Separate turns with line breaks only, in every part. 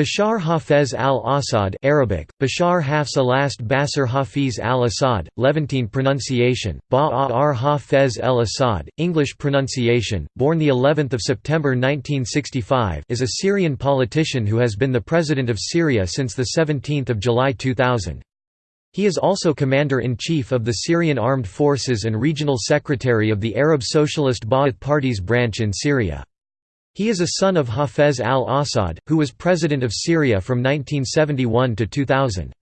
Bashar Hafez al-Assad Arabic, Bashar Hafs alast Basir Hafiz al-Assad, Levantine pronunciation, Ba'ar Hafez el-Assad, English pronunciation, born the 11th of September 1965 is a Syrian politician who has been the president of Syria since the 17th of July 2000. He is also commander-in-chief of the Syrian Armed Forces and regional secretary of the Arab Socialist Ba'ath Party's branch in Syria. He is a son of Hafez al-Assad, who was president of Syria from 1971 to 2000.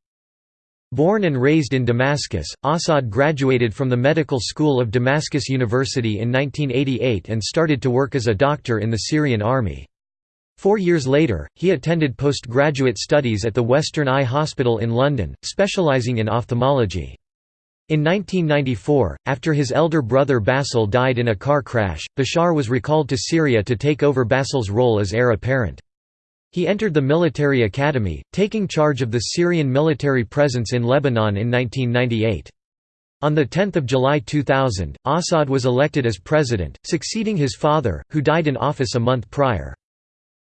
Born and raised in Damascus, Assad graduated from the Medical School of Damascus University in 1988 and started to work as a doctor in the Syrian army. Four years later, he attended postgraduate studies at the Western Eye Hospital in London, specialising in ophthalmology. In 1994, after his elder brother Basil died in a car crash, Bashar was recalled to Syria to take over Basil's role as heir apparent. He entered the military academy, taking charge of the Syrian military presence in Lebanon in 1998. On 10 July 2000, Assad was elected as president, succeeding his father, who died in office a month prior.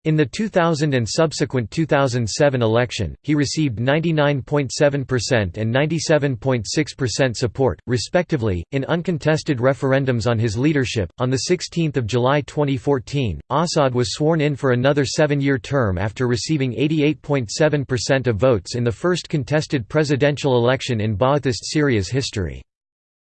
In the 2000 and subsequent 2007 election, he received 99.7% and 97.6% support, respectively, in uncontested referendums on his leadership. On 16 July 2014, Assad was sworn in for another seven year term after receiving 88.7% of votes in the first contested presidential election in Ba'athist Syria's history.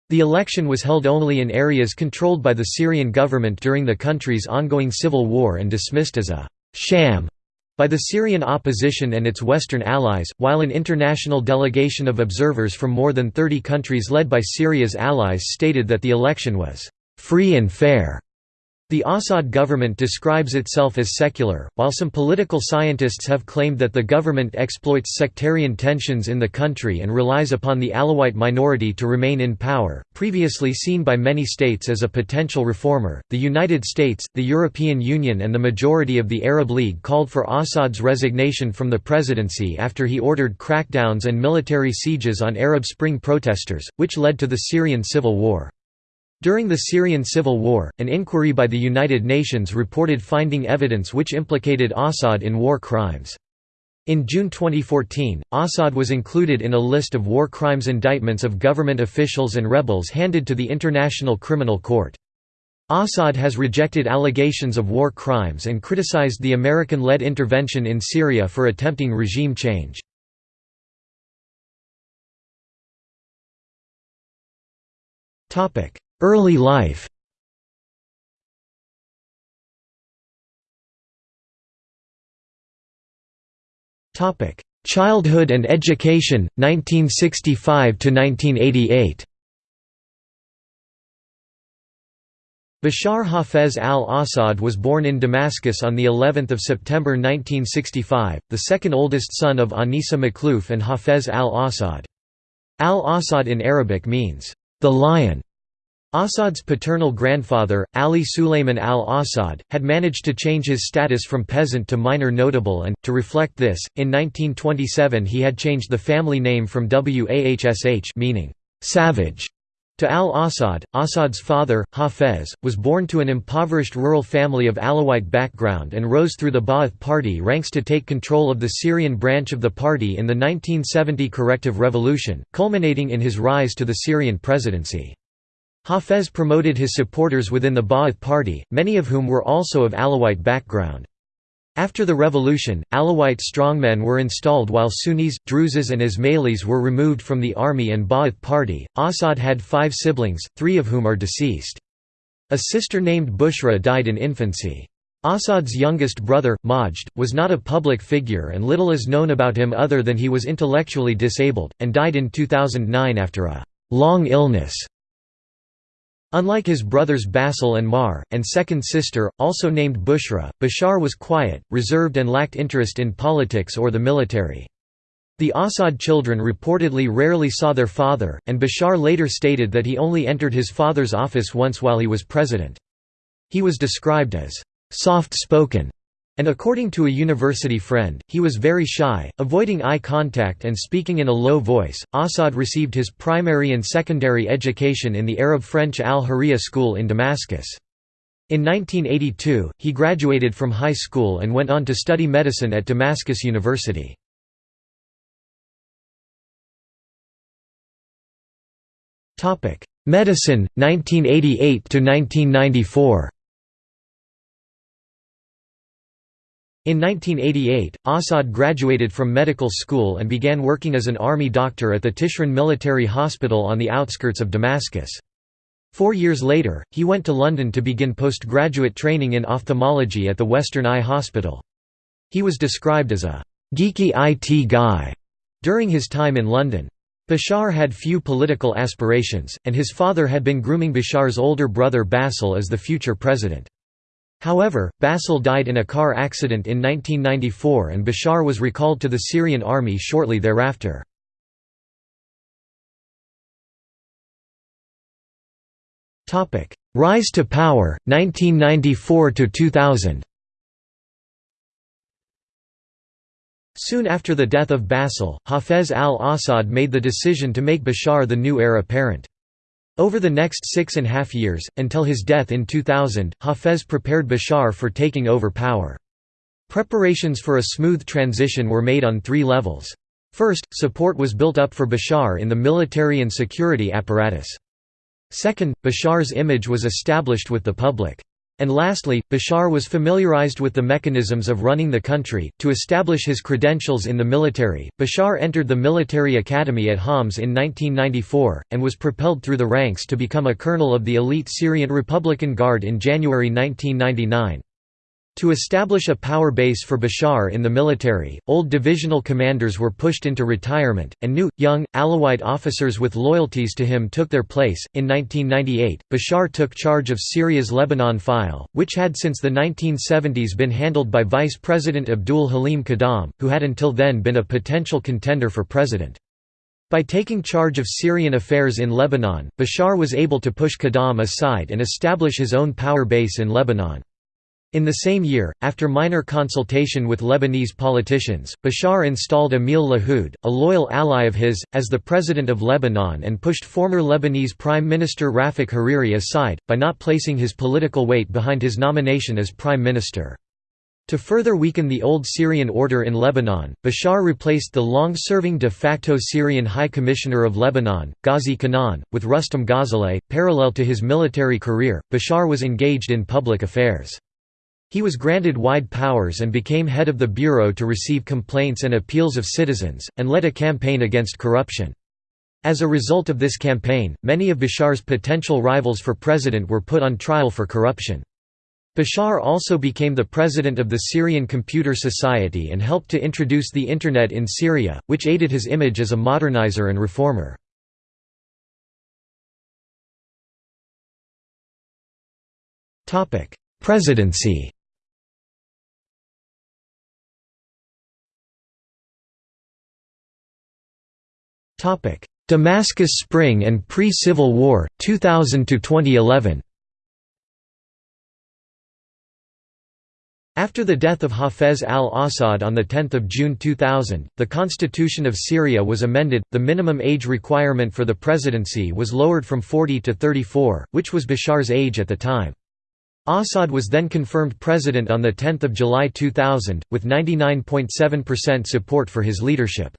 The election was held only in areas controlled by the Syrian government during the country's ongoing civil war and dismissed as a sham by the Syrian opposition and its Western allies, while an international delegation of observers from more than 30 countries led by Syria's allies stated that the election was free and fair. The Assad government describes itself as secular, while some political scientists have claimed that the government exploits sectarian tensions in the country and relies upon the Alawite minority to remain in power. Previously seen by many states as a potential reformer, the United States, the European Union, and the majority of the Arab League called for Assad's resignation from the presidency after he ordered crackdowns and military sieges on Arab Spring protesters, which led to the Syrian civil war. During the Syrian civil war, an inquiry by the United Nations reported finding evidence which implicated Assad in war crimes. In June 2014, Assad was included in a list of war crimes indictments of government officials and rebels handed to the International Criminal Court. Assad has rejected allegations of war crimes and criticized the American-led intervention in Syria for attempting regime change. Early life Childhood and education, 1965 to 1988. Bashar Hafez al-Assad was born in Damascus on the 11th of September 1965, the second oldest son of Anisa Makhlouf and Hafez al-Assad. Al-Assad in Arabic means the lion. Assad's paternal grandfather, Ali Sulayman al-Assad, had managed to change his status from peasant to minor notable and, to reflect this, in 1927 he had changed the family name from Wahsh meaning savage to al-Assad. Assad's father, Hafez, was born to an impoverished rural family of Alawite background and rose through the Ba'ath Party ranks to take control of the Syrian branch of the party in the 1970 corrective revolution, culminating in his rise to the Syrian presidency. Hafez promoted his supporters within the Ba'ath Party, many of whom were also of Alawite background. After the revolution, Alawite strongmen were installed while Sunnis, Druzes and Ismailis were removed from the army and Ba'ath Party. Assad had five siblings, three of whom are deceased. A sister named Bushra died in infancy. Assad's youngest brother, Majd, was not a public figure and little is known about him other than he was intellectually disabled, and died in 2009 after a long illness. Unlike his brothers Basil and Maher, and second sister, also named Bushra, Bashar was quiet, reserved and lacked interest in politics or the military. The Assad children reportedly rarely saw their father, and Bashar later stated that he only entered his father's office once while he was president. He was described as soft-spoken and according to a university friend, he was very shy, avoiding eye contact and speaking in a low voice. Assad received his primary and secondary education in the Arab French Al Hurriya school in Damascus. In 1982, he graduated from high school and went on to study medicine at Damascus University. Medicine, 1988–1994 In 1988, Assad graduated from medical school and began working as an army doctor at the Tishrin Military Hospital on the outskirts of Damascus. Four years later, he went to London to begin postgraduate training in ophthalmology at the Western Eye Hospital. He was described as a «geeky IT guy» during his time in London. Bashar had few political aspirations, and his father had been grooming Bashar's older brother Basil as the future president. However, Basil died in a car accident in 1994 and Bashar was recalled to the Syrian army shortly thereafter. Rise to power, 1994–2000 Soon after the death of Basil, Hafez al-Assad made the decision to make Bashar the new heir apparent. Over the next six and a half years, until his death in 2000, Hafez prepared Bashar for taking over power. Preparations for a smooth transition were made on three levels. First, support was built up for Bashar in the military and security apparatus. Second, Bashar's image was established with the public. And lastly, Bashar was familiarized with the mechanisms of running the country. To establish his credentials in the military, Bashar entered the military academy at Homs in 1994, and was propelled through the ranks to become a colonel of the elite Syrian Republican Guard in January 1999. To establish a power base for Bashar in the military, old divisional commanders were pushed into retirement, and new, young, Alawite officers with loyalties to him took their place. In 1998, Bashar took charge of Syria's Lebanon file, which had since the 1970s been handled by Vice President Abdul Halim Khaddam, who had until then been a potential contender for president. By taking charge of Syrian affairs in Lebanon, Bashar was able to push Khaddam aside and establish his own power base in Lebanon. In the same year, after minor consultation with Lebanese politicians, Bashar installed Emil Lahoud, a loyal ally of his, as the president of Lebanon and pushed former Lebanese Prime Minister Rafik Hariri aside, by not placing his political weight behind his nomination as prime minister. To further weaken the old Syrian order in Lebanon, Bashar replaced the long-serving de facto Syrian High Commissioner of Lebanon, Ghazi Kanaan, with Rustam Ghazaleh. Parallel to his military career, Bashar was engaged in public affairs. He was granted wide powers and became head of the bureau to receive complaints and appeals of citizens, and led a campaign against corruption. As a result of this campaign, many of Bashar's potential rivals for president were put on trial for corruption. Bashar also became the president of the Syrian Computer Society and helped to introduce the Internet in Syria, which aided his image as a modernizer and reformer. Presidency Topic: Damascus Spring and pre-Civil War 2000 to 2011. After the death of Hafez al-Assad on 10 June 2000, the constitution of Syria was amended, the minimum age requirement for the presidency was lowered from 40 to 34, which was Bashar's age at the time. Assad was then confirmed president on 10 July 2000, with 99.7% support for his leadership.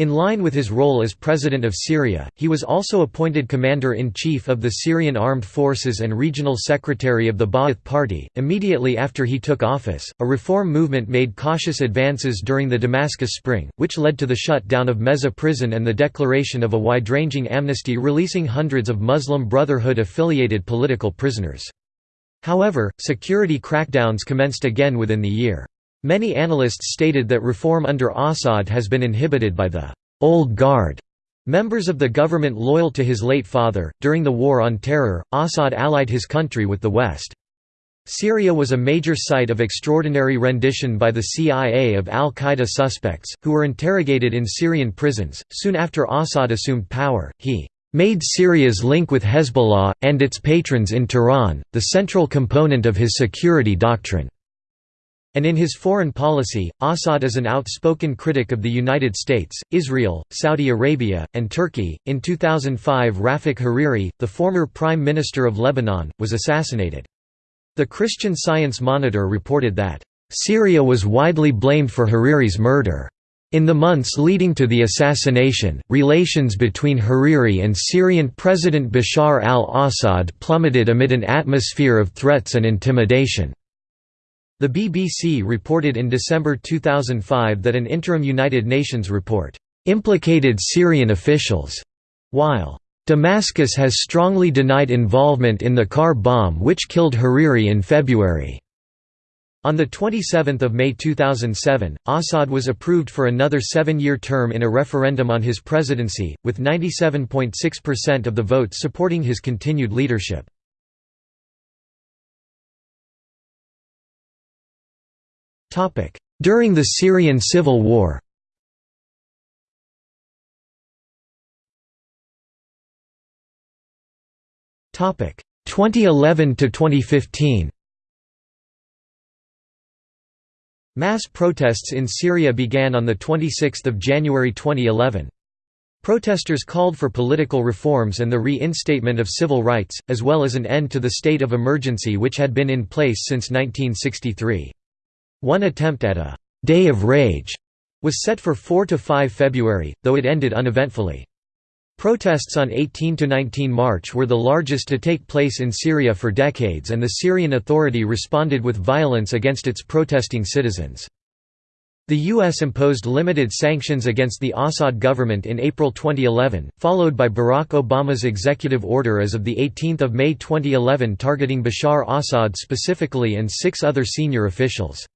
In line with his role as President of Syria, he was also appointed Commander-in-Chief of the Syrian Armed Forces and Regional Secretary of the Ba'ath Party. Immediately after he took office, a reform movement made cautious advances during the Damascus Spring, which led to the shutdown of Mezzeh prison and the declaration of a wide-ranging amnesty releasing hundreds of Muslim Brotherhood-affiliated political prisoners. However, security crackdowns commenced again within the year. Many analysts stated that reform under Assad has been inhibited by the «old guard» members of the government loyal to his late father. During the War on Terror, Assad allied his country with the West. Syria was a major site of extraordinary rendition by the CIA of al Qaeda suspects, who were interrogated in Syrian prisons. Soon after Assad assumed power, he made Syria's link with Hezbollah, and its patrons in Tehran, the central component of his security doctrine. And in his foreign policy, Assad is an outspoken critic of the United States, Israel, Saudi Arabia, and Turkey. In 2005, Rafik Hariri, the former Prime Minister of Lebanon, was assassinated. The Christian Science Monitor reported that, "...Syria was widely blamed for Hariri's murder." In the months leading to the assassination, relations between Hariri and Syrian President Bashar al-Assad plummeted amid an atmosphere of threats and intimidation. The BBC reported in December 2005 that an interim United Nations report implicated Syrian officials, while Damascus has strongly denied involvement in the car bomb which killed Hariri in February. On 27 May 2007, Assad was approved for another seven-year term in a referendum on his presidency, with 97.6% of the votes supporting his continued leadership. During the Syrian civil war Topic 2011 to 2015. Mass protests in Syria began on 26 January 2011. Protesters called for political reforms and the reinstatement of civil rights, as well as an end to the state of emergency which had been in place since 1963. One attempt at a «Day of Rage» was set for 4–5 February, though it ended uneventfully. Protests on 18–19 March were the largest to take place in Syria for decades and the Syrian Authority responded with violence against its protesting citizens. The U.S. imposed limited sanctions against the Assad government in April 2011, followed by Barack Obama's executive order as of 18 May 2011 targeting Bashar Assad specifically and six other senior officials.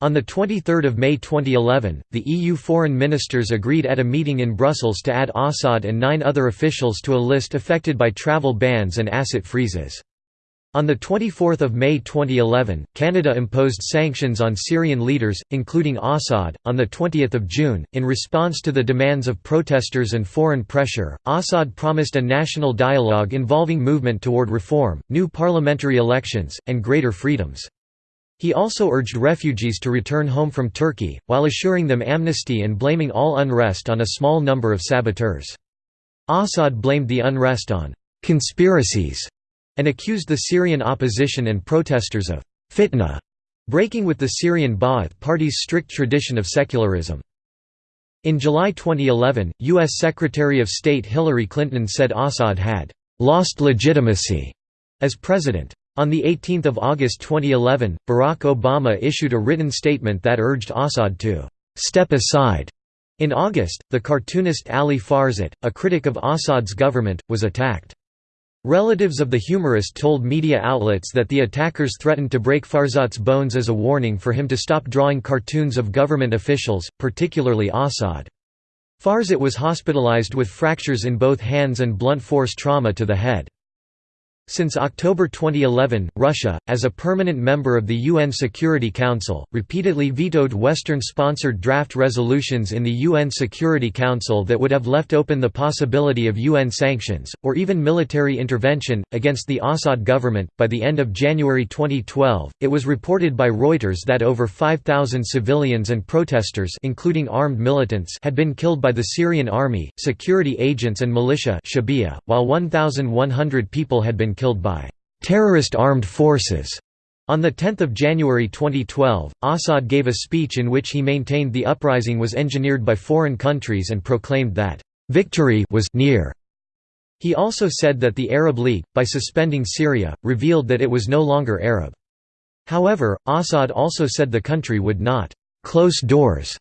On 23 May 2011, the EU foreign ministers agreed at a meeting in Brussels to add Assad and nine other officials to a list affected by travel bans and asset freezes. On 24 May 2011, Canada imposed sanctions on Syrian leaders, including Assad. On 20 June, in response to the demands of protesters and foreign pressure, Assad promised a national dialogue involving movement toward reform, new parliamentary elections, and greater freedoms. He also urged refugees to return home from Turkey, while assuring them amnesty and blaming all unrest on a small number of saboteurs. Assad blamed the unrest on «conspiracies» and accused the Syrian opposition and protesters of «fitna», breaking with the Syrian Ba'ath Party's strict tradition of secularism. In July 2011, U.S. Secretary of State Hillary Clinton said Assad had «lost legitimacy» as president. On 18 August 2011, Barack Obama issued a written statement that urged Assad to «step aside». In August, the cartoonist Ali Ferzat, a critic of Assad's government, was attacked. Relatives of the humorist told media outlets that the attackers threatened to break Ferzat's bones as a warning for him to stop drawing cartoons of government officials, particularly Assad. Ferzat was hospitalized with fractures in both hands and blunt force trauma to the head. Since October 2011, Russia, as a permanent member of the UN Security Council, repeatedly vetoed Western-sponsored draft resolutions in the UN Security Council that would have left open the possibility of UN sanctions, or even military intervention, against the Assad government. By the end of January 2012, it was reported by Reuters that over 5,000 civilians and protesters including armed militants had been killed by the Syrian army, security agents and militia while 1,100 people had been killed by terrorist armed forces. On 10 January 2012, Assad gave a speech in which he maintained the uprising was engineered by foreign countries and proclaimed that, "...victory was near." He also said that the Arab League, by suspending Syria, revealed that it was no longer Arab. However, Assad also said the country would not «close doors»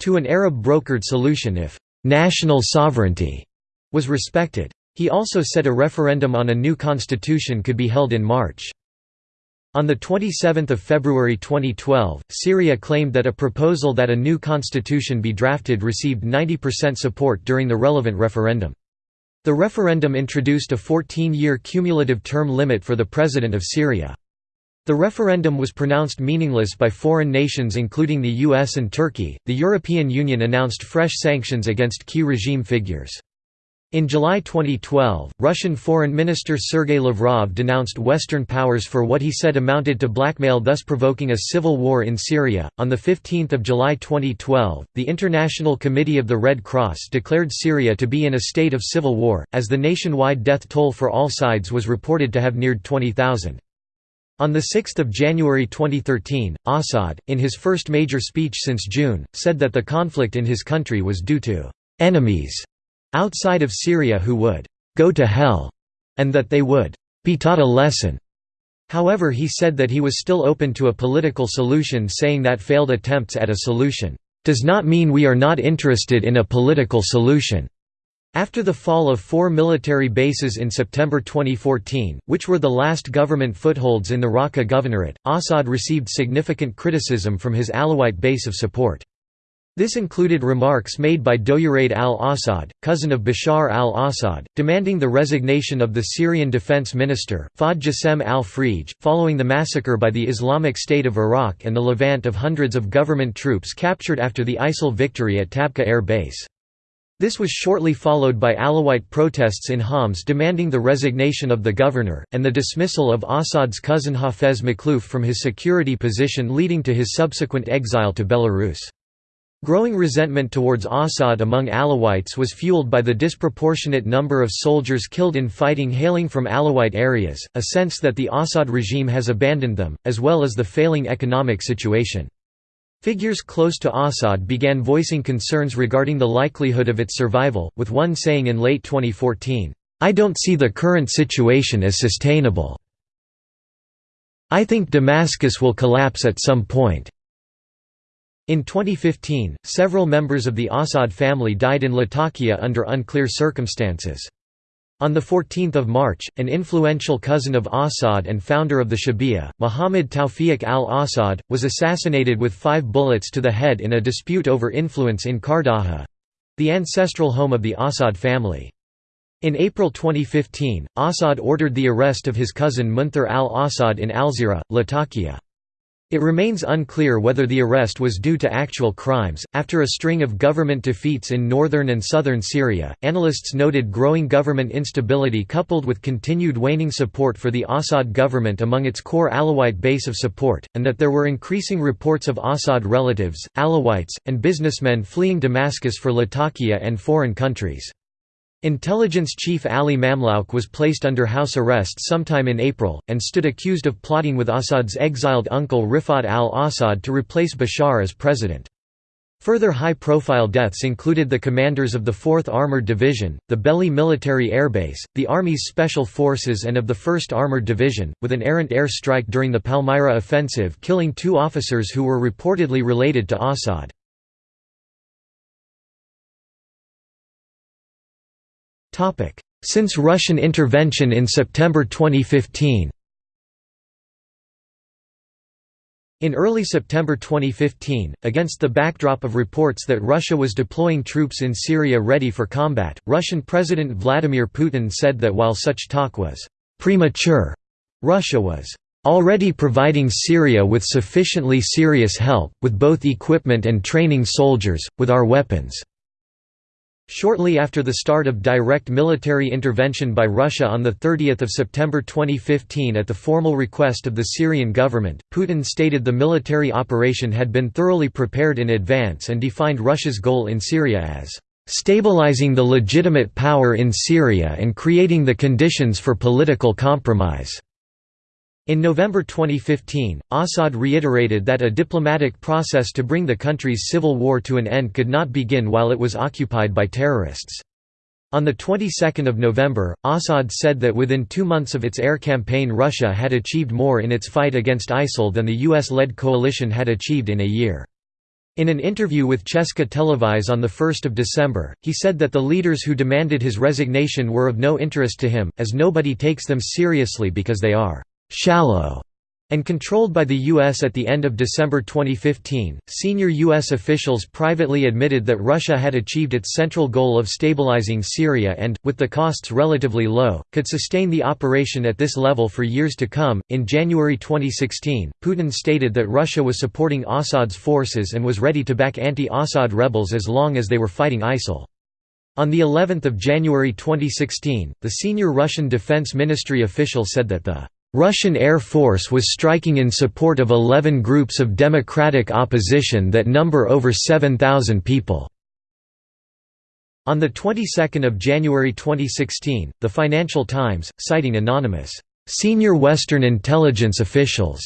to an Arab-brokered solution if «national sovereignty» was respected. He also said a referendum on a new constitution could be held in March. On 27 February 2012, Syria claimed that a proposal that a new constitution be drafted received 90% support during the relevant referendum. The referendum introduced a 14-year cumulative term limit for the President of Syria. The referendum was pronounced meaningless by foreign nations including the US and Turkey. The European Union announced fresh sanctions against key regime figures. In July 2012, Russian Foreign Minister Sergei Lavrov denounced Western powers for what he said amounted to blackmail, thus provoking a civil war in Syria. On the 15th of July 2012, the International Committee of the Red Cross declared Syria to be in a state of civil war, as the nationwide death toll for all sides was reported to have neared 20,000. On 6 January 2013, Assad, in his first major speech since June, said that the conflict in his country was due to «enemies» outside of Syria who would «go to hell» and that they would «be taught a lesson». However he said that he was still open to a political solution saying that failed attempts at a solution «does not mean we are not interested in a political solution». After the fall of four military bases in September 2014, which were the last government footholds in the Raqqa Governorate, Assad received significant criticism from his Alawite base of support. This included remarks made by Douraid al-Assad, cousin of Bashar al-Assad, demanding the resignation of the Syrian defense minister, Fahd Jassem al-Frij, following the massacre by the Islamic State of Iraq and the levant of hundreds of government troops captured after the ISIL victory at Tabqa Air Base. This was shortly followed by Alawite protests in Homs demanding the resignation of the governor, and the dismissal of Assad's cousin Hafez Makhlouf from his security position leading to his subsequent exile to Belarus. Growing resentment towards Assad among Alawites was fueled by the disproportionate number of soldiers killed in fighting hailing from Alawite areas, a sense that the Assad regime has abandoned them, as well as the failing economic situation. Figures close to Assad began voicing concerns regarding the likelihood of its survival, with one saying in late 2014, "'I don't see the current situation as sustainable. I think Damascus will collapse at some point." In 2015, several members of the Assad family died in Latakia under unclear circumstances. On 14 March, an influential cousin of Assad and founder of the Shabiha, Muhammad Tawfiq al-Assad, was assassinated with five bullets to the head in a dispute over influence in Kardaha—the ancestral home of the Assad family. In April 2015, Assad ordered the arrest of his cousin Munthar al-Assad in Alzira, Latakia. It remains unclear whether the arrest was due to actual crimes. After a string of government defeats in northern and southern Syria, analysts noted growing government instability coupled with continued waning support for the Assad government among its core Alawite base of support, and that there were increasing reports of Assad relatives, Alawites, and businessmen fleeing Damascus for Latakia and foreign countries. Intelligence chief Ali Mamlouk was placed under house arrest sometime in April, and stood accused of plotting with Assad's exiled uncle Rifat al-Assad to replace Bashar as president. Further high-profile deaths included the commanders of the 4th Armored Division, the Belli Military Airbase, the Army's Special Forces and of the 1st Armored Division, with an errant air strike during the Palmyra offensive killing two officers who were reportedly related to Assad. Since Russian intervention in September 2015 In early September 2015, against the backdrop of reports that Russia was deploying troops in Syria ready for combat, Russian President Vladimir Putin said that while such talk was «premature», Russia was «already providing Syria with sufficiently serious help, with both equipment and training soldiers, with our weapons». Shortly after the start of direct military intervention by Russia on 30 September 2015 at the formal request of the Syrian government, Putin stated the military operation had been thoroughly prepared in advance and defined Russia's goal in Syria as "...stabilizing the legitimate power in Syria and creating the conditions for political compromise." In November 2015, Assad reiterated that a diplomatic process to bring the country's civil war to an end could not begin while it was occupied by terrorists. On the 22nd of November, Assad said that within two months of its air campaign Russia had achieved more in its fight against ISIL than the US-led coalition had achieved in a year. In an interview with Česká televize on 1 December, he said that the leaders who demanded his resignation were of no interest to him, as nobody takes them seriously because they are shallow and controlled by the U.S. at the end of December 2015. Senior U.S. officials privately admitted that Russia had achieved its central goal of stabilizing Syria and, with the costs relatively low, could sustain the operation at this level for years to come. In January 2016, Putin stated that Russia was supporting Assad's forces and was ready to back anti Assad rebels as long as they were fighting ISIL. On the 11th of January 2016, the senior Russian Defense Ministry official said that the Russian Air Force was striking in support of 11 groups of democratic opposition that number over 7,000 people. On the 22nd of January 2016, The Financial Times, citing anonymous Senior Western intelligence officials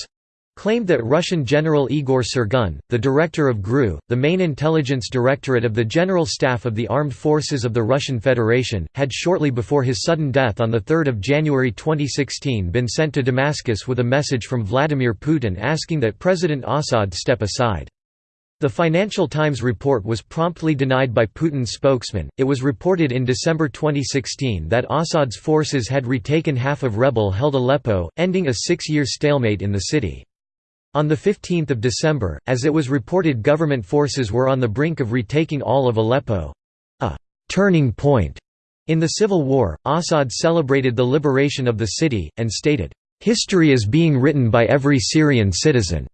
claimed that Russian General Igor Sergun, the director of GRU, the main intelligence directorate of the General Staff of the Armed Forces of the Russian Federation, had shortly before his sudden death on 3 January 2016 been sent to Damascus with a message from Vladimir Putin asking that President Assad step aside. The Financial Times report was promptly denied by Putin's spokesman. It was reported in December 2016 that Assad's forces had retaken half of rebel held Aleppo, ending a six year stalemate in the city. On 15 December, as it was reported government forces were on the brink of retaking all of Aleppo—a «turning point» in the civil war, Assad celebrated the liberation of the city, and stated, "...history is being written by every Syrian citizen."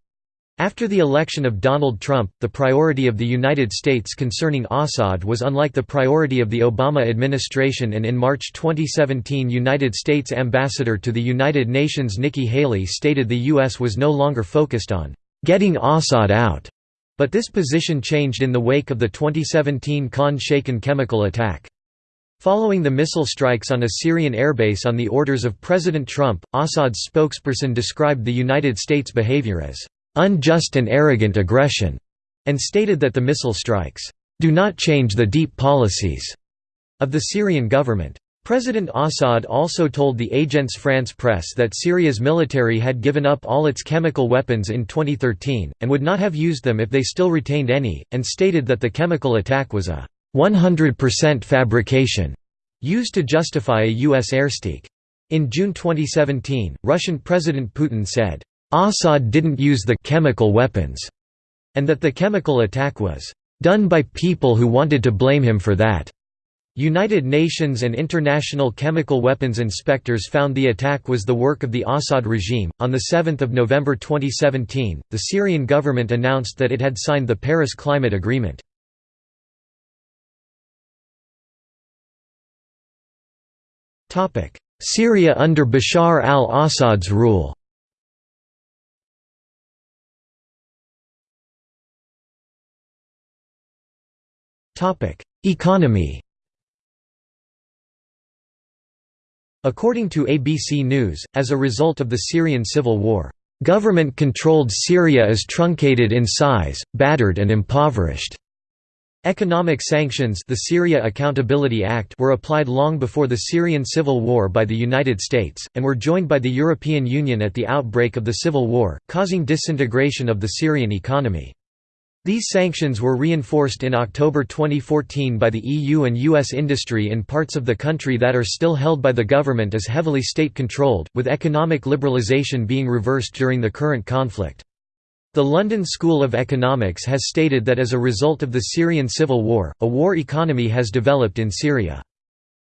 After the election of Donald Trump, the priority of the United States concerning Assad was unlike the priority of the Obama administration and in March 2017 United States Ambassador to the United Nations Nikki Haley stated the U.S. was no longer focused on «getting Assad out», but this position changed in the wake of the 2017 Khan Shaykhun chemical attack. Following the missile strikes on a Syrian airbase on the orders of President Trump, Assad's spokesperson described the United States' behavior as unjust and arrogant aggression, and stated that the missile strikes do not change the deep policies of the Syrian government. President Assad also told the Agence France Presse that Syria's military had given up all its chemical weapons in 2013, and would not have used them if they still retained any, and stated that the chemical attack was a 100% fabrication used to justify a U.S. airstrike. In June 2017, Russian President Putin said, Assad didn't use the chemical weapons, and that the chemical attack was done by people who wanted to blame him for that. United Nations and international chemical weapons inspectors found the attack was the work of the Assad regime. On the 7th of November 2017, the Syrian government announced that it had signed the Paris Climate Agreement. Topic: Syria under Bashar al-Assad's rule. Economy According to ABC News, as a result of the Syrian civil war, "...government-controlled Syria is truncated in size, battered and impoverished." Economic sanctions the Syria Accountability Act were applied long before the Syrian civil war by the United States, and were joined by the European Union at the outbreak of the civil war, causing disintegration of the Syrian economy. These sanctions were reinforced in October 2014 by the EU and US industry in parts of the country that are still held by the government as heavily state-controlled, with economic liberalisation being reversed during the current conflict. The London School of Economics has stated that as a result of the Syrian civil war, a war economy has developed in Syria.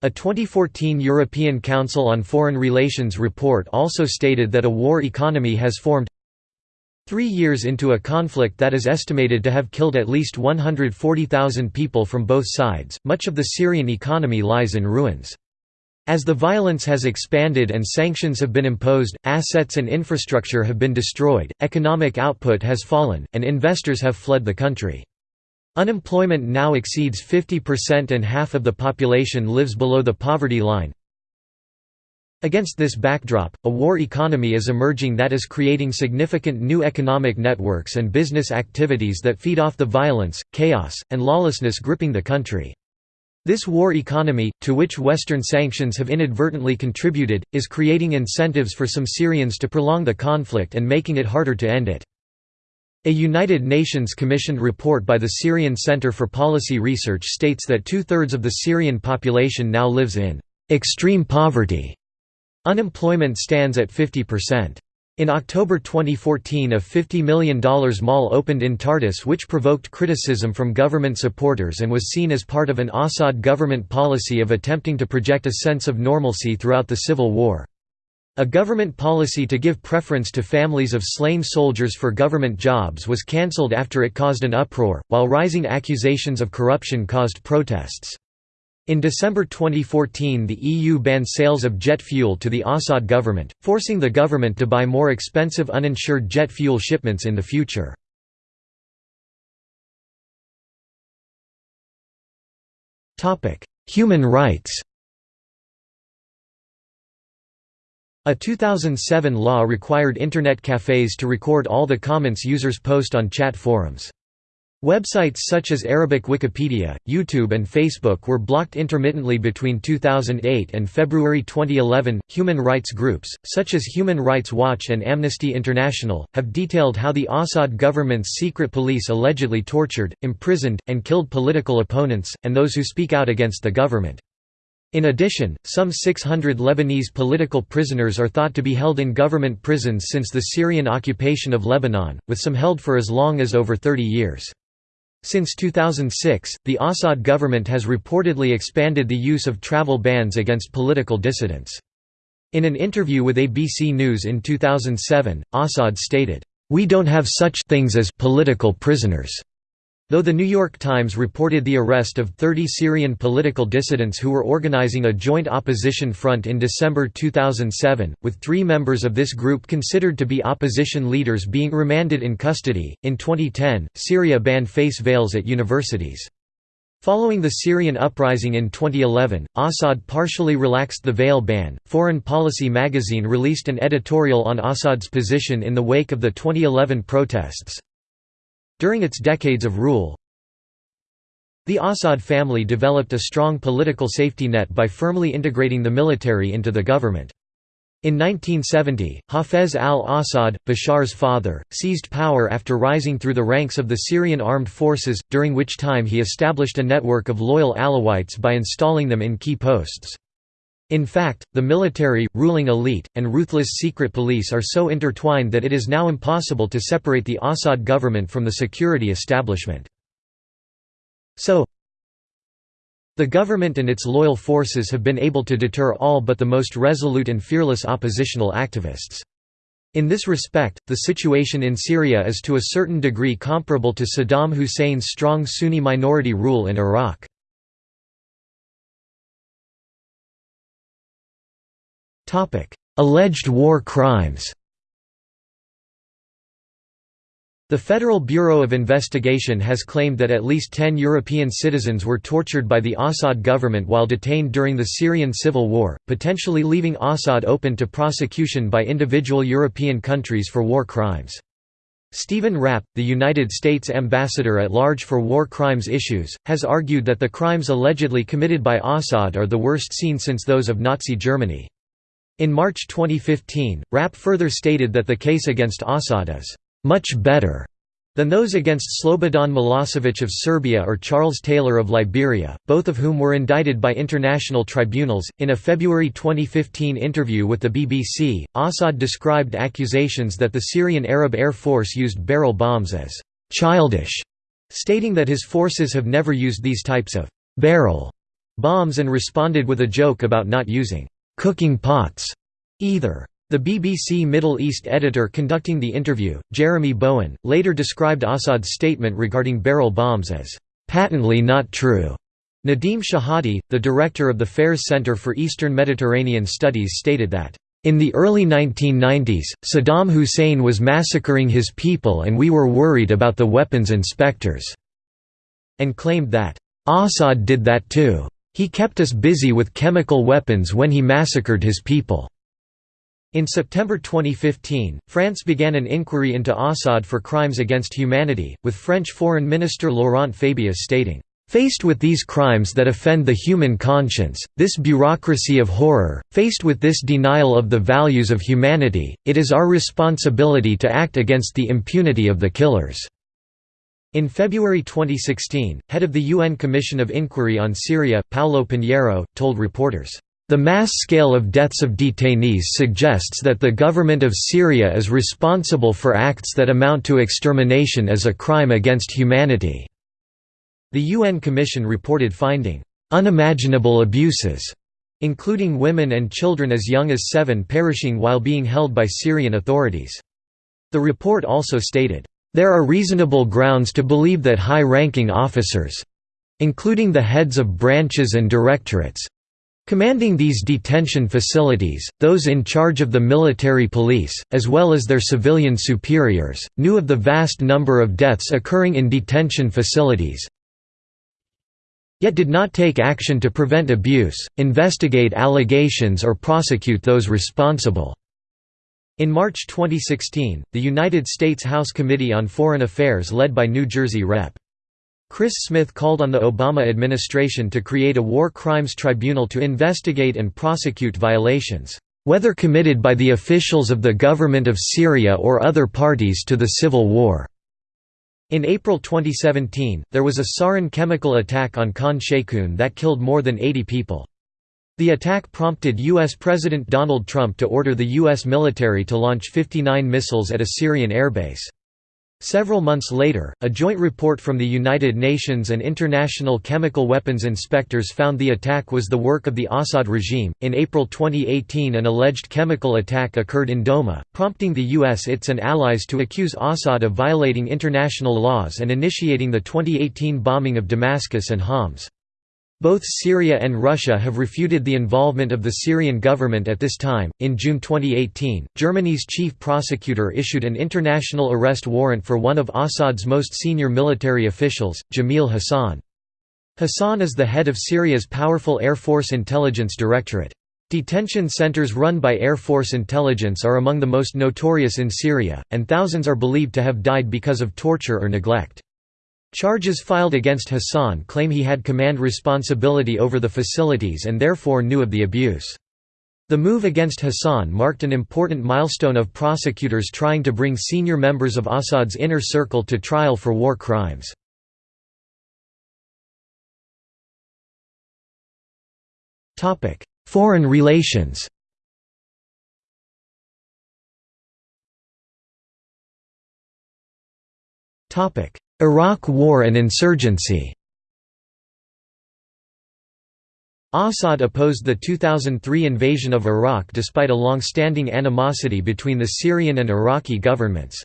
A 2014 European Council on Foreign Relations report also stated that a war economy has formed Three years into a conflict that is estimated to have killed at least 140,000 people from both sides, much of the Syrian economy lies in ruins. As the violence has expanded and sanctions have been imposed, assets and infrastructure have been destroyed, economic output has fallen, and investors have fled the country. Unemployment now exceeds 50% and half of the population lives below the poverty line. Against this backdrop, a war economy is emerging that is creating significant new economic networks and business activities that feed off the violence, chaos, and lawlessness gripping the country. This war economy, to which Western sanctions have inadvertently contributed, is creating incentives for some Syrians to prolong the conflict and making it harder to end it. A United Nations commissioned report by the Syrian Center for Policy Research states that two-thirds of the Syrian population now lives in extreme poverty Unemployment stands at 50%. In October 2014 a $50 million mall opened in Tartus which provoked criticism from government supporters and was seen as part of an Assad government policy of attempting to project a sense of normalcy throughout the civil war. A government policy to give preference to families of slain soldiers for government jobs was cancelled after it caused an uproar, while rising accusations of corruption caused protests. In December 2014 the EU banned sales of jet fuel to the Assad government, forcing the government to buy more expensive uninsured jet fuel shipments in the future. Human rights A 2007 law required Internet cafes to record all the comments users post on chat forums. Websites such as Arabic Wikipedia, YouTube, and Facebook were blocked intermittently between 2008 and February 2011. Human rights groups, such as Human Rights Watch and Amnesty International, have detailed how the Assad government's secret police allegedly tortured, imprisoned, and killed political opponents, and those who speak out against the government. In addition, some 600 Lebanese political prisoners are thought to be held in government prisons since the Syrian occupation of Lebanon, with some held for as long as over 30 years. Since 2006, the Assad government has reportedly expanded the use of travel bans against political dissidents. In an interview with ABC News in 2007, Assad stated, "...we don't have such things as political prisoners." Though The New York Times reported the arrest of 30 Syrian political dissidents who were organizing a joint opposition front in December 2007, with three members of this group considered to be opposition leaders being remanded in custody. In 2010, Syria banned face veils at universities. Following the Syrian uprising in 2011, Assad partially relaxed the veil ban. Foreign Policy magazine released an editorial on Assad's position in the wake of the 2011 protests. During its decades of rule, the Assad family developed a strong political safety net by firmly integrating the military into the government. In 1970, Hafez al-Assad, Bashar's father, seized power after rising through the ranks of the Syrian armed forces, during which time he established a network of loyal Alawites by installing them in key posts. In fact, the military, ruling elite, and ruthless secret police are so intertwined that it is now impossible to separate the Assad government from the security establishment. So, the government and its loyal forces have been able to deter all but the most resolute and fearless oppositional activists. In this respect, the situation in Syria is to a certain degree comparable to Saddam Hussein's strong Sunni minority rule in Iraq. Alleged war crimes The Federal Bureau of Investigation has claimed that at least ten European citizens were tortured by the Assad government while detained during the Syrian civil war, potentially leaving Assad open to prosecution by individual European countries for war crimes. Stephen Rapp, the United States ambassador at large for war crimes issues, has argued that the crimes allegedly committed by Assad are the worst seen since those of Nazi Germany. In March 2015, Rapp further stated that the case against Assad is much better than those against Slobodan Milosevic of Serbia or Charles Taylor of Liberia, both of whom were indicted by international tribunals. In a February 2015 interview with the BBC, Assad described accusations that the Syrian Arab Air Force used barrel bombs as childish, stating that his forces have never used these types of barrel bombs and responded with a joke about not using cooking pots either. The BBC Middle East editor conducting the interview, Jeremy Bowen, later described Assad's statement regarding barrel bombs as patently not true. Nadim Shehadi, the director of the Fares Center for Eastern Mediterranean Studies stated that, "...in the early 1990s, Saddam Hussein was massacring his people and we were worried about the weapons inspectors," and claimed that, "...Assad did that too." He kept us busy with chemical weapons when he massacred his people." In September 2015, France began an inquiry into Assad for crimes against humanity, with French Foreign Minister Laurent Fabius stating, Faced with these crimes that offend the human conscience, this bureaucracy of horror, faced with this denial of the values of humanity, it is our responsibility to act against the impunity of the killers." In February 2016, head of the UN Commission of Inquiry on Syria, Paulo Pinheiro, told reporters, "...the mass scale of deaths of detainees suggests that the government of Syria is responsible for acts that amount to extermination as a crime against humanity." The UN Commission reported finding, "...unimaginable abuses," including women and children as young as seven perishing while being held by Syrian authorities. The report also stated, there are reasonable grounds to believe that high-ranking officers—including the heads of branches and directorates, Commanding these detention facilities, those in charge of the military police, as well as their civilian superiors, knew of the vast number of deaths occurring in detention facilities, yet did not take action to prevent abuse, investigate allegations or prosecute those responsible." In March 2016, the United States House Committee on Foreign Affairs led by New Jersey Rep. Chris Smith called on the Obama administration to create a war crimes tribunal to investigate and prosecute violations, "...whether committed by the officials of the government of Syria or other parties to the civil war." In April 2017, there was a sarin chemical attack on Khan Sheikhoun that killed more than 80 people. The attack prompted U.S. President Donald Trump to order the U.S. military to launch 59 missiles at a Syrian airbase. Several months later, a joint report from the United Nations and international chemical weapons inspectors found the attack was the work of the Assad regime. In April 2018, an alleged chemical attack occurred in Douma, prompting the US, its and allies to accuse Assad of violating international laws and initiating the 2018 bombing of Damascus and Homs. Both Syria and Russia have refuted the involvement of the Syrian government at this time. In June 2018, Germany's chief prosecutor issued an international arrest warrant for one of Assad's most senior military officials, Jamil Hassan. Hassan is the head of Syria's powerful Air Force Intelligence Directorate. Detention centers run by Air Force Intelligence are among the most notorious in Syria, and thousands are believed to have died because of torture or neglect. Charges filed against Hassan claim he had command responsibility over the facilities and therefore knew of the abuse. The move against Hassan marked an important milestone of prosecutors trying to bring senior members of Assad's inner circle to trial for war crimes. Foreign relations Iraq War and insurgency Assad opposed the 2003 invasion of Iraq despite a long-standing animosity between the Syrian and Iraqi governments.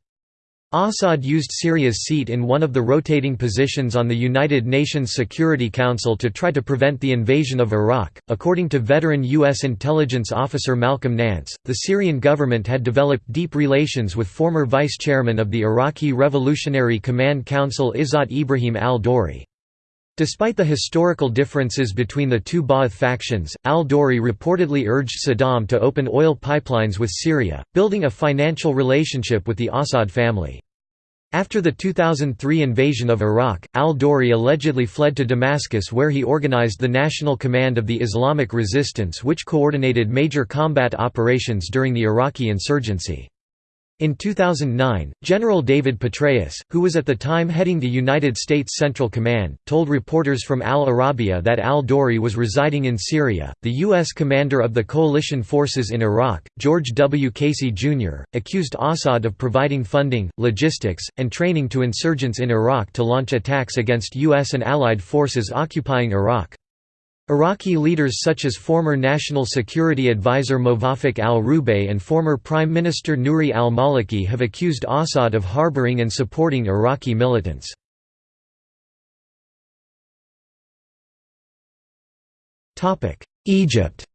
Assad used Syria's seat in one of the rotating positions on the United Nations Security Council to try to prevent the invasion of Iraq. According to veteran U.S. intelligence officer Malcolm Nance, the Syrian government had developed deep relations with former vice chairman of the Iraqi Revolutionary Command Council Izzat Ibrahim al Dori. Despite the historical differences between the two Ba'ath factions, al-Dori reportedly urged Saddam to open oil pipelines with Syria, building a financial relationship with the Assad family. After the 2003 invasion of Iraq, al-Dori allegedly fled to Damascus where he organized the National Command of the Islamic Resistance which coordinated major combat operations during the Iraqi insurgency. In 2009, General David Petraeus, who was at the time heading the United States Central Command, told reporters from Al Arabiya that al-Dori was residing in Syria. The U.S. commander of the coalition forces in Iraq, George W. Casey, Jr., accused Assad of providing funding, logistics, and training to insurgents in Iraq to launch attacks against U.S. and allied forces occupying Iraq. Iraqi leaders such as former National Security Advisor Movaffaq al-Rubaii and former Prime Minister Nouri al-Maliki have accused Assad of harboring and supporting Iraqi militants. Egypt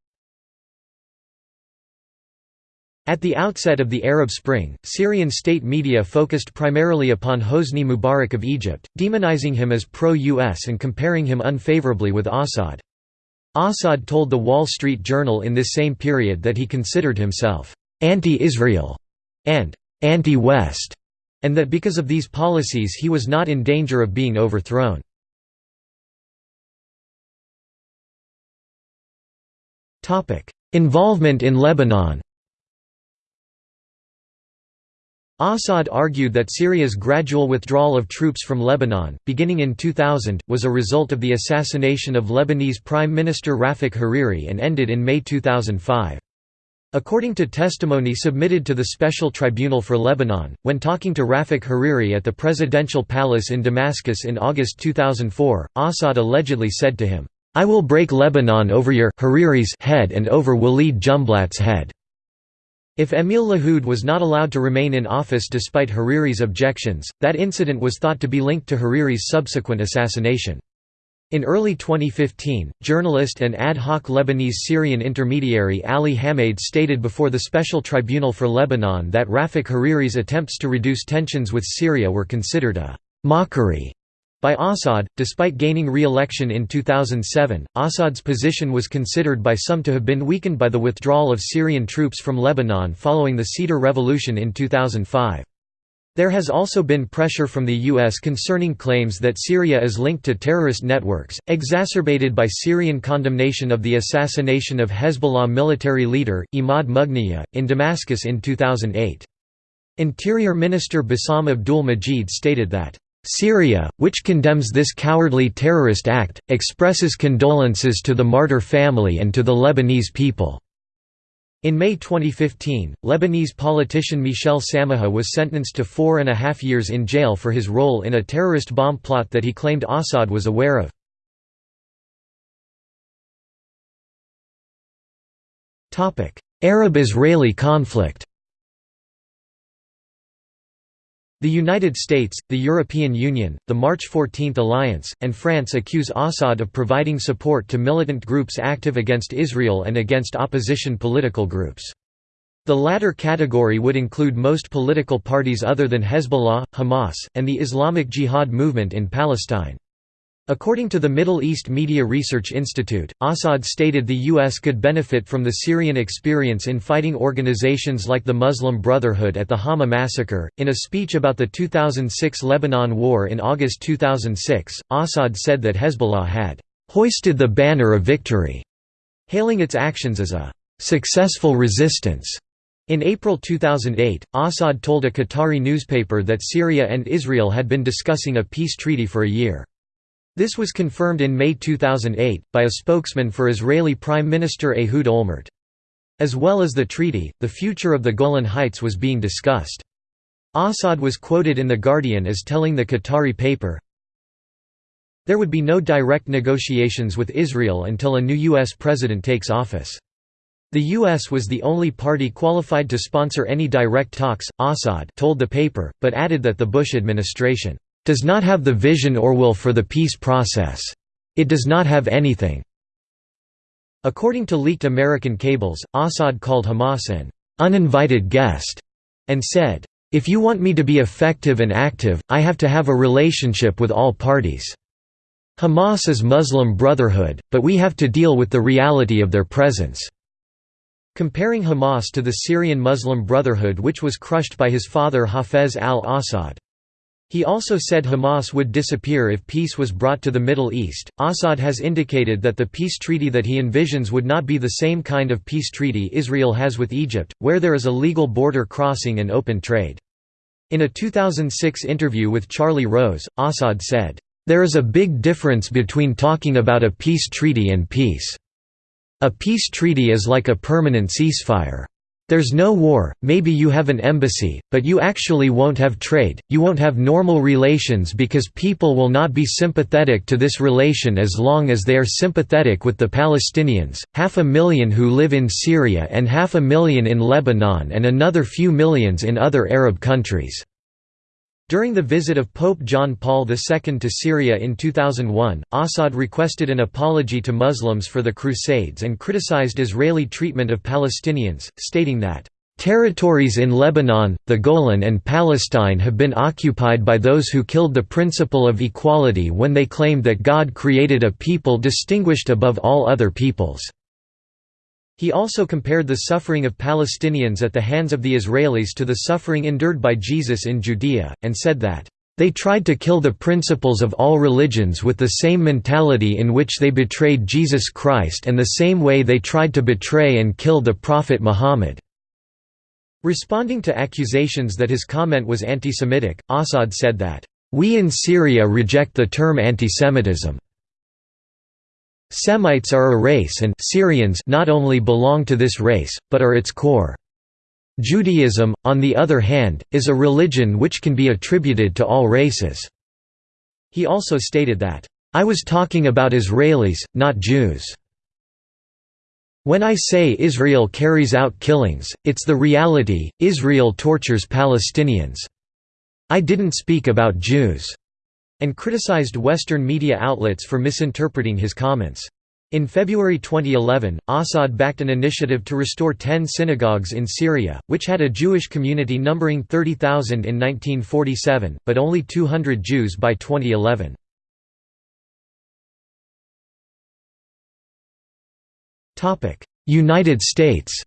At the outset of the Arab Spring, Syrian state media focused primarily upon Hosni Mubarak of Egypt, demonizing him as pro-US and comparing him unfavorably with Assad. Assad told The Wall Street Journal in this same period that he considered himself anti-Israel and anti-West, and that because of these policies he was not in danger of being overthrown. Involvement in Lebanon Assad argued that Syria's gradual withdrawal of troops from Lebanon, beginning in 2000, was a result of the assassination of Lebanese Prime Minister Rafik Hariri and ended in May 2005. According to testimony submitted to the Special Tribunal for Lebanon, when talking to Rafik Hariri at the presidential palace in Damascus in August 2004, Assad allegedly said to him, "'I will break Lebanon over your Hariri's head and over Walid Jumblatt's head.' If Emil Lahoud was not allowed to remain in office despite Hariri's objections, that incident was thought to be linked to Hariri's subsequent assassination. In early 2015, journalist and ad hoc Lebanese-Syrian intermediary Ali Hamid stated before the Special Tribunal for Lebanon that Rafik Hariri's attempts to reduce tensions with Syria were considered a «mockery» By Assad, despite gaining re-election in 2007, Assad's position was considered by some to have been weakened by the withdrawal of Syrian troops from Lebanon following the Cedar Revolution in 2005. There has also been pressure from the U.S. concerning claims that Syria is linked to terrorist networks, exacerbated by Syrian condemnation of the assassination of Hezbollah military leader, Imad Mughniyeh, in Damascus in 2008. Interior Minister Bassam Abdul Majid stated that Syria, which condemns this cowardly terrorist act, expresses condolences to the martyr family and to the Lebanese people." In May 2015, Lebanese politician Michel Samaha was sentenced to four and a half years in jail for his role in a terrorist bomb plot that he claimed Assad was aware of. Arab–Israeli conflict The United States, the European Union, the March 14 Alliance, and France accuse Assad of providing support to militant groups active against Israel and against opposition political groups. The latter category would include most political parties other than Hezbollah, Hamas, and the Islamic Jihad movement in Palestine. According to the Middle East Media Research Institute, Assad stated the U.S. could benefit from the Syrian experience in fighting organizations like the Muslim Brotherhood at the Hama massacre. In a speech about the 2006 Lebanon War in August 2006, Assad said that Hezbollah had hoisted the banner of victory, hailing its actions as a successful resistance. In April 2008, Assad told a Qatari newspaper that Syria and Israel had been discussing a peace treaty for a year. This was confirmed in May 2008, by a spokesman for Israeli Prime Minister Ehud Olmert. As well as the treaty, the future of the Golan Heights was being discussed. Assad was quoted in The Guardian as telling the Qatari paper, There would be no direct negotiations with Israel until a new U.S. president takes office. The U.S. was the only party qualified to sponsor any direct talks, Assad told the paper, but added that the Bush administration does not have the vision or will for the peace process. It does not have anything." According to leaked American cables, Assad called Hamas an «uninvited guest» and said, "...if you want me to be effective and active, I have to have a relationship with all parties. Hamas is Muslim Brotherhood, but we have to deal with the reality of their presence." Comparing Hamas to the Syrian Muslim Brotherhood which was crushed by his father Hafez al-Assad. He also said Hamas would disappear if peace was brought to the Middle East. Assad has indicated that the peace treaty that he envisions would not be the same kind of peace treaty Israel has with Egypt, where there is a legal border crossing and open trade. In a 2006 interview with Charlie Rose, Assad said, There is a big difference between talking about a peace treaty and peace. A peace treaty is like a permanent ceasefire. There's no war, maybe you have an embassy, but you actually won't have trade, you won't have normal relations because people will not be sympathetic to this relation as long as they are sympathetic with the Palestinians, half a million who live in Syria and half a million in Lebanon and another few millions in other Arab countries. During the visit of Pope John Paul II to Syria in 2001, Assad requested an apology to Muslims for the Crusades and criticized Israeli treatment of Palestinians, stating that, "...territories in Lebanon, the Golan and Palestine have been occupied by those who killed the principle of equality when they claimed that God created a people distinguished above all other peoples." He also compared the suffering of Palestinians at the hands of the Israelis to the suffering endured by Jesus in Judea, and said that, "...they tried to kill the principles of all religions with the same mentality in which they betrayed Jesus Christ and the same way they tried to betray and kill the Prophet Muhammad." Responding to accusations that his comment was anti-Semitic, Assad said that, "...we in Syria reject the term antisemitism." Semites are a race and Syrians not only belong to this race, but are its core. Judaism, on the other hand, is a religion which can be attributed to all races." He also stated that, "...I was talking about Israelis, not Jews." When I say Israel carries out killings, it's the reality, Israel tortures Palestinians. I didn't speak about Jews and criticized Western media outlets for misinterpreting his comments. In February 2011, Assad backed an initiative to restore ten synagogues in Syria, which had a Jewish community numbering 30,000 in 1947, but only 200 Jews by 2011. United States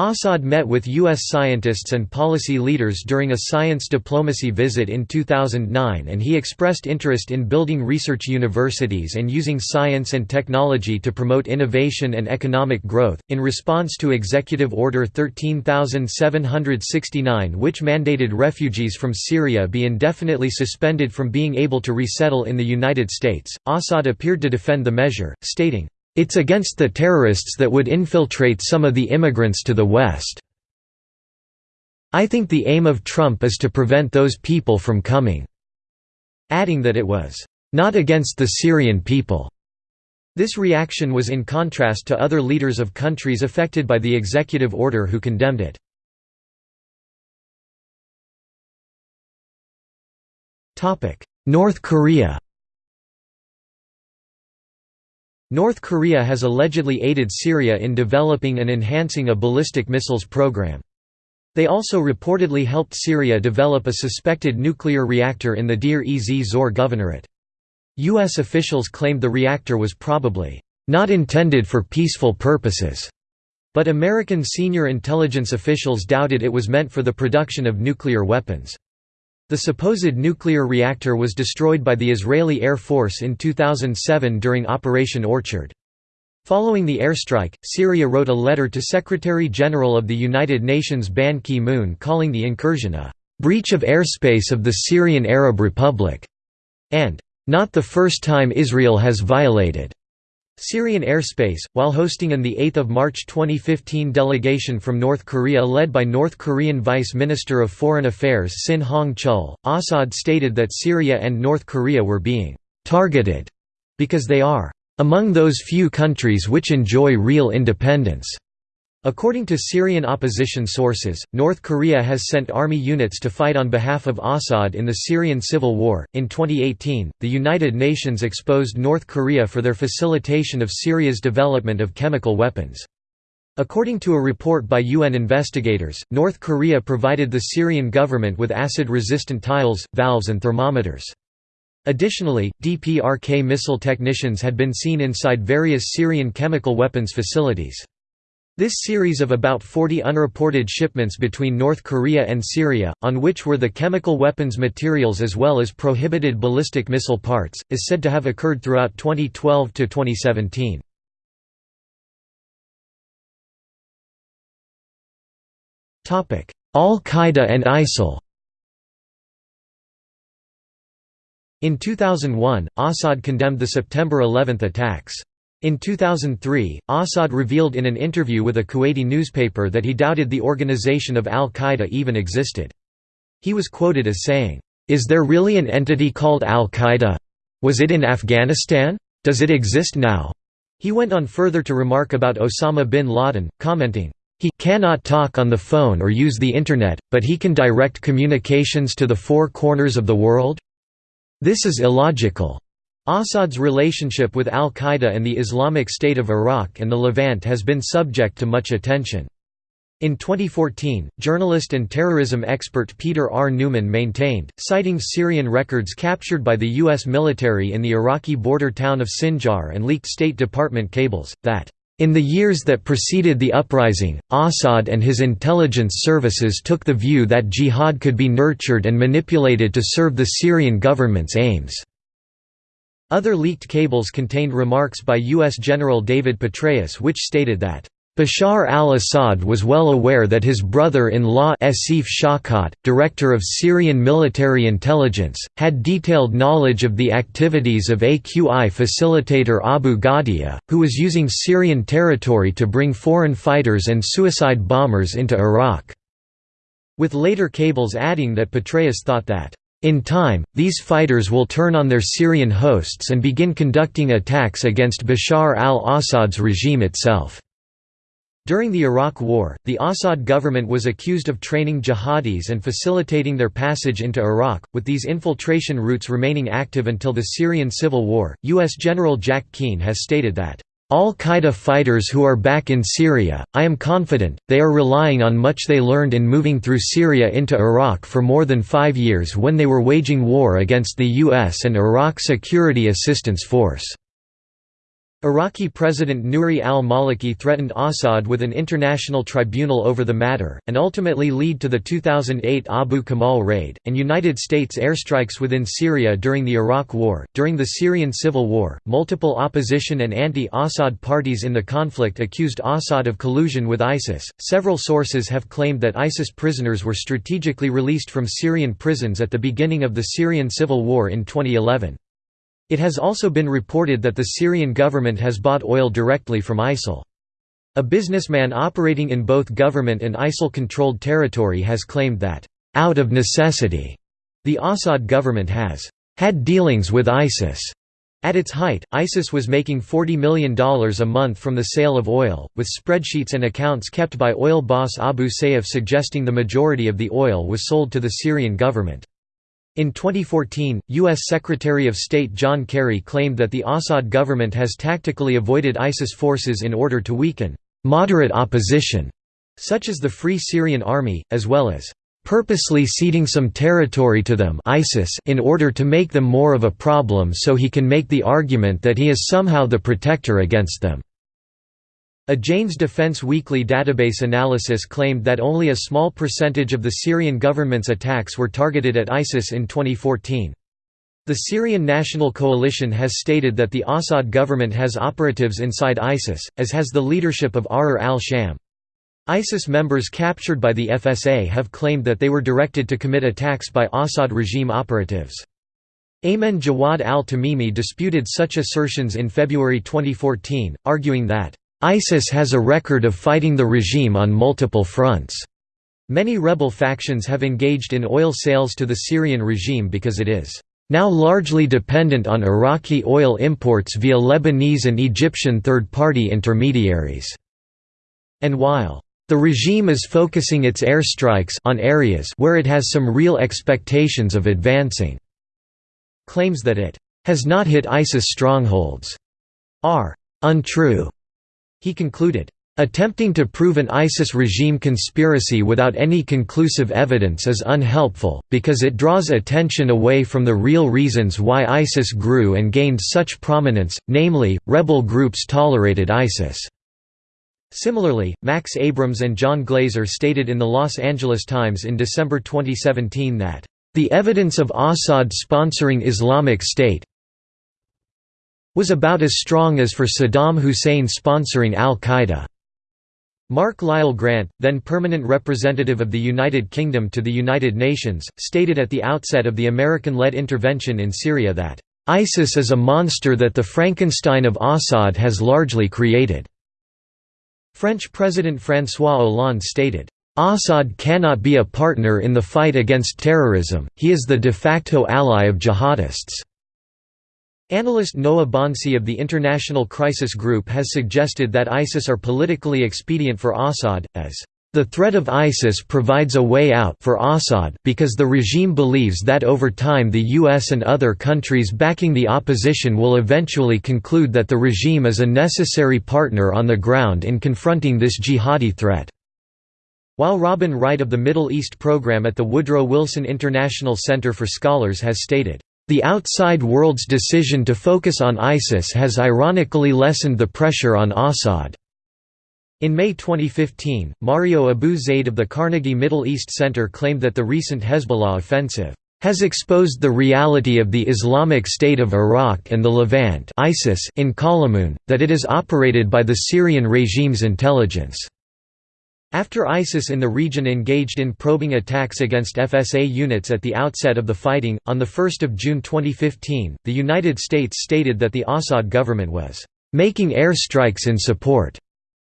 Assad met with U.S. scientists and policy leaders during a science diplomacy visit in 2009 and he expressed interest in building research universities and using science and technology to promote innovation and economic growth. In response to Executive Order 13769, which mandated refugees from Syria be indefinitely suspended from being able to resettle in the United States, Assad appeared to defend the measure, stating, it's against the terrorists that would infiltrate some of the immigrants to the West. I think the aim of Trump is to prevent those people from coming." Adding that it was, "...not against the Syrian people." This reaction was in contrast to other leaders of countries affected by the executive order who condemned it. North Korea North Korea has allegedly aided Syria in developing and enhancing a ballistic missiles program. They also reportedly helped Syria develop a suspected nuclear reactor in the Deir ez Zor governorate. U.S. officials claimed the reactor was probably not intended for peaceful purposes, but American senior intelligence officials doubted it was meant for the production of nuclear weapons. The supposed nuclear reactor was destroyed by the Israeli Air Force in 2007 during Operation Orchard. Following the airstrike, Syria wrote a letter to Secretary-General of the United Nations Ban Ki-moon calling the incursion a «breach of airspace of the Syrian Arab Republic» and «not the first time Israel has violated» Syrian airspace, while hosting an 8 March 2015 delegation from North Korea led by North Korean Vice Minister of Foreign Affairs Sin Hong Chul, Assad stated that Syria and North Korea were being «targeted» because they are «among those few countries which enjoy real independence». According to Syrian opposition sources, North Korea has sent army units to fight on behalf of Assad in the Syrian civil war. In 2018, the United Nations exposed North Korea for their facilitation of Syria's development of chemical weapons. According to a report by UN investigators, North Korea provided the Syrian government with acid-resistant tiles, valves and thermometers. Additionally, DPRK missile technicians had been seen inside various Syrian chemical weapons facilities. This series of about 40 unreported shipments between North Korea and Syria, on which were the chemical weapons materials as well as prohibited ballistic missile parts, is said to have occurred throughout 2012 to 2017. Al-Qaeda and ISIL In 2001, Assad condemned the September 11 attacks. In 2003, Assad revealed in an interview with a Kuwaiti newspaper that he doubted the organization of al-Qaeda even existed. He was quoted as saying, "'Is there really an entity called al-Qaeda? Was it in Afghanistan? Does it exist now?' He went on further to remark about Osama bin Laden, commenting, he cannot talk on the phone or use the Internet, but he can direct communications to the four corners of the world? This is illogical. Assad's relationship with al-Qaeda and the Islamic State of Iraq and the Levant has been subject to much attention. In 2014, journalist and terrorism expert Peter R. Neumann maintained, citing Syrian records captured by the U.S. military in the Iraqi border town of Sinjar and leaked State Department cables, that in the years that preceded the uprising, Assad and his intelligence services took the view that jihad could be nurtured and manipulated to serve the Syrian government's aims. Other leaked cables contained remarks by U.S. General David Petraeus which stated that, Bashar al-Assad was well aware that his brother-in-law Asif Shawkat, director of Syrian military intelligence, had detailed knowledge of the activities of AQI facilitator Abu Ghadia, who was using Syrian territory to bring foreign fighters and suicide bombers into Iraq. With later cables adding that Petraeus thought that in time, these fighters will turn on their Syrian hosts and begin conducting attacks against Bashar al-Assad's regime itself. During the Iraq War, the Assad government was accused of training jihadis and facilitating their passage into Iraq, with these infiltration routes remaining active until the Syrian civil war. U.S. General Jack Keane has stated that, Al-Qaeda fighters who are back in Syria, I am confident, they are relying on much they learned in moving through Syria into Iraq for more than five years when they were waging war against the U.S. and Iraq Security Assistance Force. Iraqi President Nouri al-Maliki threatened Assad with an international tribunal over the matter, and ultimately lead to the 2008 Abu Kamal raid, and United States airstrikes within Syria during the Iraq War. During the Syrian civil war, multiple opposition and anti-Assad parties in the conflict accused Assad of collusion with ISIS. Several sources have claimed that ISIS prisoners were strategically released from Syrian prisons at the beginning of the Syrian civil war in 2011. It has also been reported that the Syrian government has bought oil directly from ISIL. A businessman operating in both government and ISIL-controlled territory has claimed that, "...out of necessity," the Assad government has "...had dealings with ISIS." At its height, ISIS was making $40 million a month from the sale of oil, with spreadsheets and accounts kept by oil boss Abu Sayyaf suggesting the majority of the oil was sold to the Syrian government. In 2014, U.S. Secretary of State John Kerry claimed that the Assad government has tactically avoided ISIS forces in order to weaken «moderate opposition», such as the Free Syrian Army, as well as «purposely ceding some territory to them ISIS in order to make them more of a problem so he can make the argument that he is somehow the protector against them». A Jane's Defense Weekly database analysis claimed that only a small percentage of the Syrian government's attacks were targeted at ISIS in 2014. The Syrian National Coalition has stated that the Assad government has operatives inside ISIS, as has the leadership of Ahrar al-Sham. ISIS members captured by the FSA have claimed that they were directed to commit attacks by Assad regime operatives. Ayman Jawad al-Tamimi disputed such assertions in February 2014, arguing that ISIS has a record of fighting the regime on multiple fronts. Many rebel factions have engaged in oil sales to the Syrian regime because it is now largely dependent on Iraqi oil imports via Lebanese and Egyptian third-party intermediaries. And while the regime is focusing its airstrikes on areas where it has some real expectations of advancing, claims that it has not hit ISIS strongholds are untrue. He concluded, Attempting to prove an ISIS regime conspiracy without any conclusive evidence is unhelpful, because it draws attention away from the real reasons why ISIS grew and gained such prominence, namely, rebel groups tolerated ISIS. Similarly, Max Abrams and John Glaser stated in the Los Angeles Times in December 2017 that, "...the evidence of Assad sponsoring Islamic State, was about as strong as for Saddam Hussein sponsoring al-Qaeda. Mark Lyall Grant, then permanent representative of the United Kingdom to the United Nations, stated at the outset of the American-led intervention in Syria that, "...ISIS is a monster that the Frankenstein of Assad has largely created." French President François Hollande stated, Assad cannot be a partner in the fight against terrorism, he is the de facto ally of jihadists. Analyst Noah Bonsey of the International Crisis Group has suggested that ISIS are politically expedient for Assad, as the threat of ISIS provides a way out for Assad because the regime believes that over time the US and other countries backing the opposition will eventually conclude that the regime is a necessary partner on the ground in confronting this jihadi threat. While Robin Wright of the Middle East Program at the Woodrow Wilson International Center for Scholars has stated, the outside world's decision to focus on ISIS has ironically lessened the pressure on Assad. In May 2015, Mario Abou Zeid of the Carnegie Middle East Center claimed that the recent Hezbollah offensive has exposed the reality of the Islamic State of Iraq and the Levant ISIS in Qalamun, that it is operated by the Syrian regime's intelligence. After ISIS in the region engaged in probing attacks against FSA units at the outset of the fighting, on 1 June 2015, the United States stated that the Assad government was «making airstrikes in support»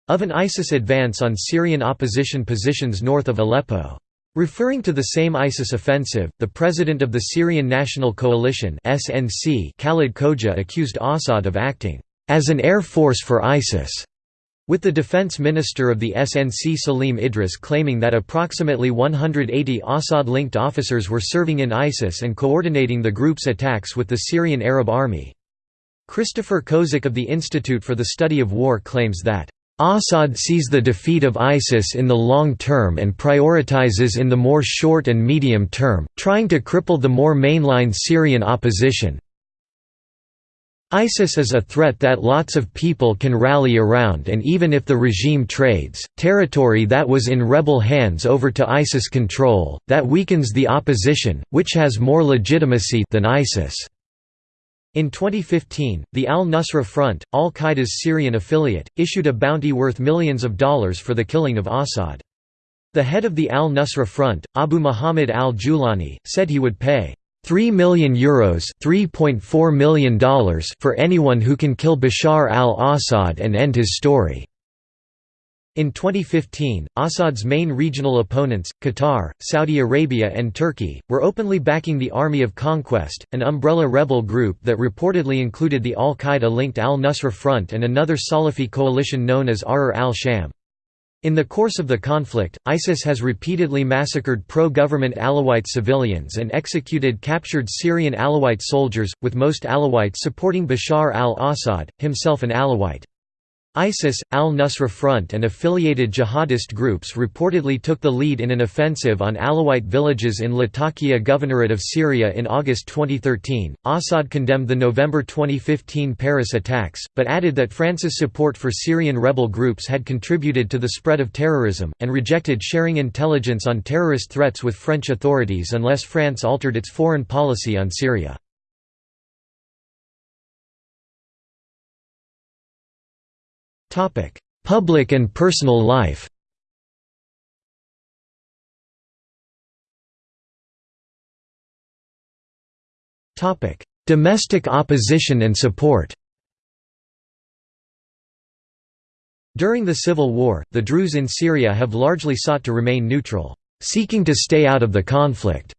of an ISIS advance on Syrian opposition positions north of Aleppo. Referring to the same ISIS offensive, the president of the Syrian National Coalition Khalid Khoja accused Assad of acting as an air force for ISIS with the defense minister of the SNC Salim Idris claiming that approximately 180 Assad-linked officers were serving in ISIS and coordinating the group's attacks with the Syrian Arab Army. Christopher Kozak of the Institute for the Study of War claims that Assad sees the defeat of ISIS in the long term and prioritizes in the more short and medium term, trying to cripple the more mainline Syrian opposition, ISIS is a threat that lots of people can rally around and even if the regime trades, territory that was in rebel hands over to ISIS control, that weakens the opposition, which has more legitimacy than ISIS. In 2015, the al-Nusra Front, al-Qaeda's Syrian affiliate, issued a bounty worth millions of dollars for the killing of Assad. The head of the al-Nusra Front, Abu Muhammad al-Julani, said he would pay 3 million euros $3.4 million for anyone who can kill Bashar al-Assad and end his story. In 2015, Assad's main regional opponents, Qatar, Saudi Arabia and Turkey, were openly backing the Army of Conquest, an umbrella rebel group that reportedly included the al-Qaeda-linked al-Nusra Front and another Salafi coalition known as Ahrar al-Sham. In the course of the conflict, ISIS has repeatedly massacred pro-government Alawite civilians and executed captured Syrian Alawite soldiers, with most Alawites supporting Bashar al-Assad, himself an Alawite. ISIS, al-Nusra Front and affiliated jihadist groups reportedly took the lead in an offensive on Alawite villages in Latakia Governorate of Syria in August 2013. Assad condemned the November 2015 Paris attacks, but added that France's support for Syrian rebel groups had contributed to the spread of terrorism, and rejected sharing intelligence on terrorist threats with French authorities unless France altered its foreign policy on Syria. Public and personal life. Domestic opposition and support. During the civil war, the Druze in Syria have largely sought to remain neutral, seeking to stay out of the conflict,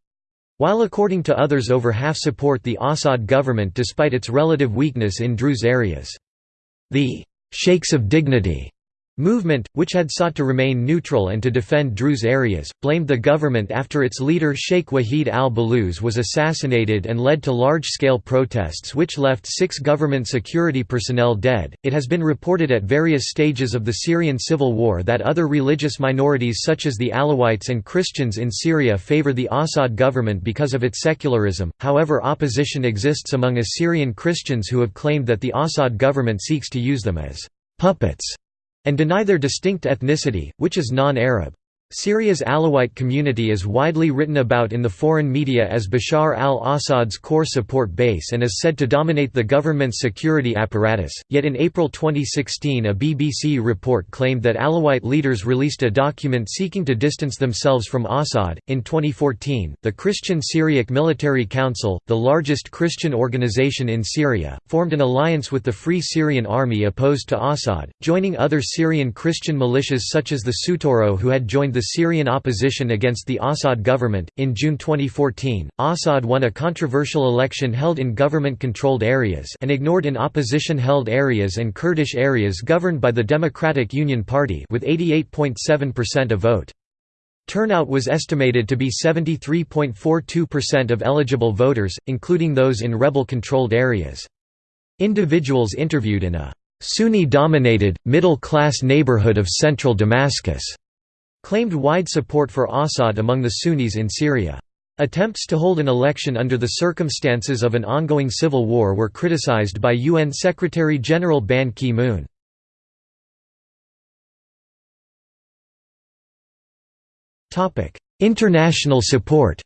while according to others over half support the Assad government despite its relative weakness in Druze areas. The Sheikhs of Dignity movement, which had sought to remain neutral and to defend Druze areas, blamed the government after its leader Sheikh Wahid al-Balouz was assassinated and led to large-scale protests which left six government security personnel dead. It has been reported at various stages of the Syrian civil war that other religious minorities such as the Alawites and Christians in Syria favor the Assad government because of its secularism, however opposition exists among Assyrian Christians who have claimed that the Assad government seeks to use them as puppets and deny their distinct ethnicity, which is non-Arab. Syria's Alawite community is widely written about in the foreign media as Bashar al-Assad's core support base and is said to dominate the government's security apparatus, yet in April 2016 a BBC report claimed that Alawite leaders released a document seeking to distance themselves from Assad. In 2014, the Christian Syriac Military Council, the largest Christian organization in Syria, formed an alliance with the Free Syrian Army opposed to Assad, joining other Syrian Christian militias such as the Sutoro who had joined the Syrian opposition against the Assad government. In June 2014, Assad won a controversial election held in government controlled areas and ignored in opposition held areas and Kurdish areas governed by the Democratic Union Party with 88.7% of vote. Turnout was estimated to be 73.42% of eligible voters, including those in rebel-controlled areas. Individuals interviewed in a Sunni-dominated, middle-class neighborhood of central Damascus claimed wide support for Assad among the Sunnis in Syria. Attempts to hold an election under the circumstances of an ongoing civil war were criticized by UN Secretary-General Ban Ki-moon. International support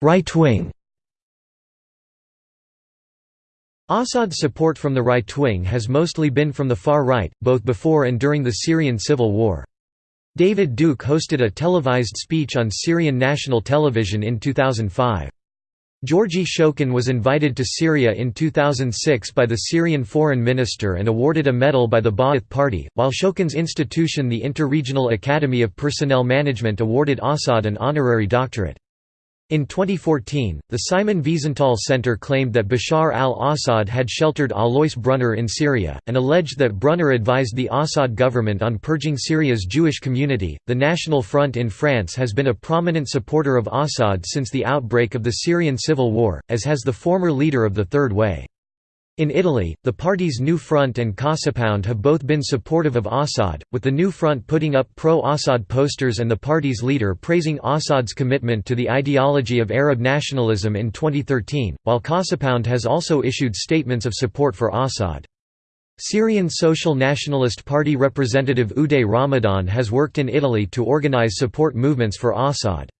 Right wing Assad's support from the right wing has mostly been from the far right, both before and during the Syrian civil war. David Duke hosted a televised speech on Syrian national television in 2005. Georgi Shokin was invited to Syria in 2006 by the Syrian foreign minister and awarded a medal by the Ba'ath Party, while Shokin's institution the Interregional Academy of Personnel Management awarded Assad an honorary doctorate. In 2014, the Simon Wiesenthal Center claimed that Bashar al-Assad had sheltered Alois Brunner in Syria, and alleged that Brunner advised the Assad government on purging Syria's Jewish community. The National Front in France has been a prominent supporter of Assad since the outbreak of the Syrian civil war, as has the former leader of the Third Way. In Italy, the party's New Front and Casapound have both been supportive of Assad, with the New Front putting up pro-Assad posters and the party's leader praising Assad's commitment to the ideology of Arab nationalism in 2013, while Casapound has also issued statements of support for Assad. Syrian Social Nationalist Party representative Uday Ramadan has worked in Italy to organize support movements for Assad.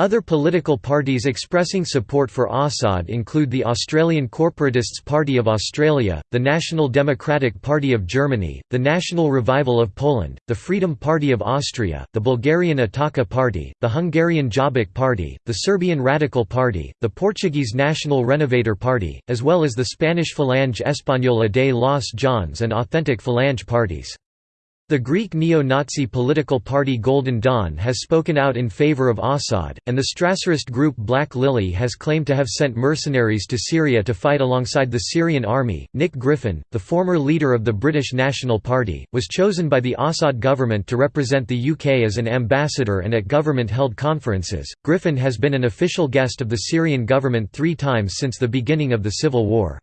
Other political parties expressing support for Assad include the Australian Corporatists Party of Australia, the National Democratic Party of Germany, the National Revival of Poland, the Freedom Party of Austria, the Bulgarian Ataka Party, the Hungarian Jobbik Party, the Serbian Radical Party, the Portuguese National Renovator Party, as well as the Spanish Falange Española de las JONS and Authentic Falange parties. The Greek neo-Nazi political party Golden Dawn has spoken out in favor of Assad, and the Strasserist group Black Lily has claimed to have sent mercenaries to Syria to fight alongside the Syrian army. Nick Griffin, the former leader of the British National Party, was chosen by the Assad government to represent the UK as an ambassador and at government-held conferences. Griffin has been an official guest of the Syrian government three times since the beginning of the civil war.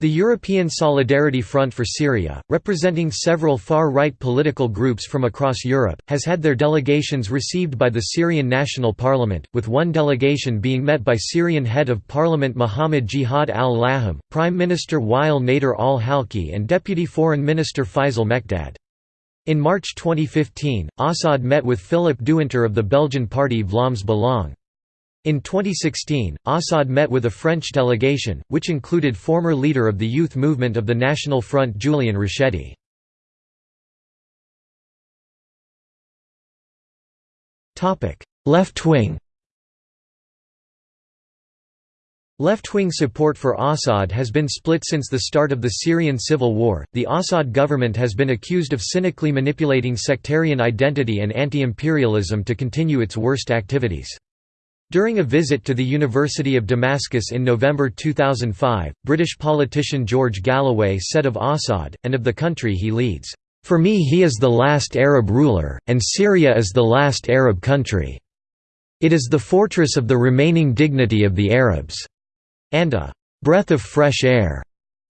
The European Solidarity Front for Syria, representing several far-right political groups from across Europe, has had their delegations received by the Syrian National Parliament, with one delegation being met by Syrian head of parliament Mohammed Jihad al-Laham, Prime Minister Wael Nader al-Halki and Deputy Foreign Minister Faisal Mekdad. In March 2015, Assad met with Filip Dewinter of the Belgian party Vlaams Belang. In 2016, Assad met with a French delegation, which included former leader of the youth movement of the National Front Julian Rachetti. Left wing Left-wing support for Assad has been split since the start of the Syrian civil war. The Assad government has been accused of cynically manipulating sectarian identity and anti-imperialism to continue its worst activities. During a visit to the University of Damascus in November 2005, British politician George Galloway said of Assad, and of the country he leads, "...for me he is the last Arab ruler, and Syria is the last Arab country. It is the fortress of the remaining dignity of the Arabs." and a "...breath of fresh air."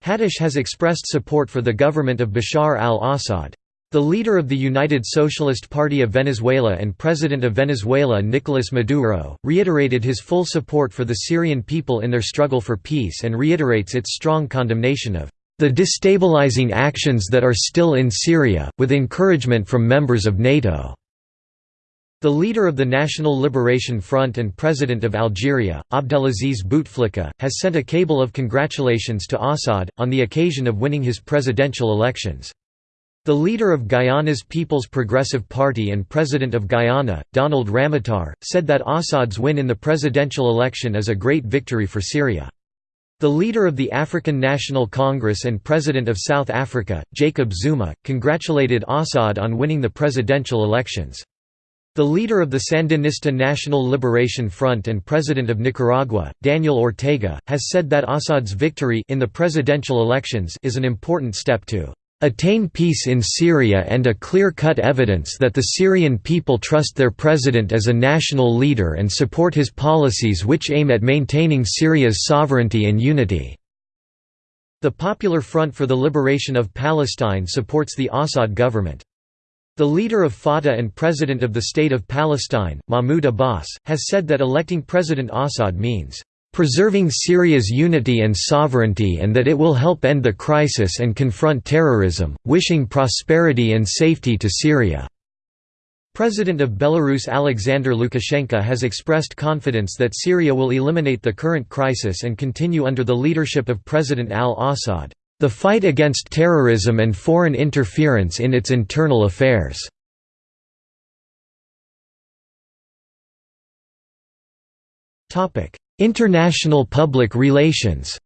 Hadash has expressed support for the government of Bashar al-Assad. The leader of the United Socialist Party of Venezuela and President of Venezuela Nicolás Maduro, reiterated his full support for the Syrian people in their struggle for peace and reiterates its strong condemnation of the destabilizing actions that are still in Syria, with encouragement from members of NATO. The leader of the National Liberation Front and President of Algeria, Abdelaziz Bouteflika, has sent a cable of congratulations to Assad, on the occasion of winning his presidential elections. The leader of Guyana's People's Progressive Party and President of Guyana, Donald Ramotar, said that Assad's win in the presidential election is a great victory for Syria. The leader of the African National Congress and President of South Africa, Jacob Zuma, congratulated Assad on winning the presidential elections. The leader of the Sandinista National Liberation Front and President of Nicaragua, Daniel Ortega, has said that Assad's victory in the presidential elections is an important step to attain peace in Syria and a clear-cut evidence that the Syrian people trust their president as a national leader and support his policies which aim at maintaining Syria's sovereignty and unity." The Popular Front for the Liberation of Palestine supports the Assad government. The leader of Fatah and president of the State of Palestine, Mahmoud Abbas, has said that electing President Assad means preserving Syria's unity and sovereignty and that it will help end the crisis and confront terrorism, wishing prosperity and safety to Syria." President of Belarus Alexander Lukashenko has expressed confidence that Syria will eliminate the current crisis and continue under the leadership of President al-Assad, "...the fight against terrorism and foreign interference in its internal affairs." International public relations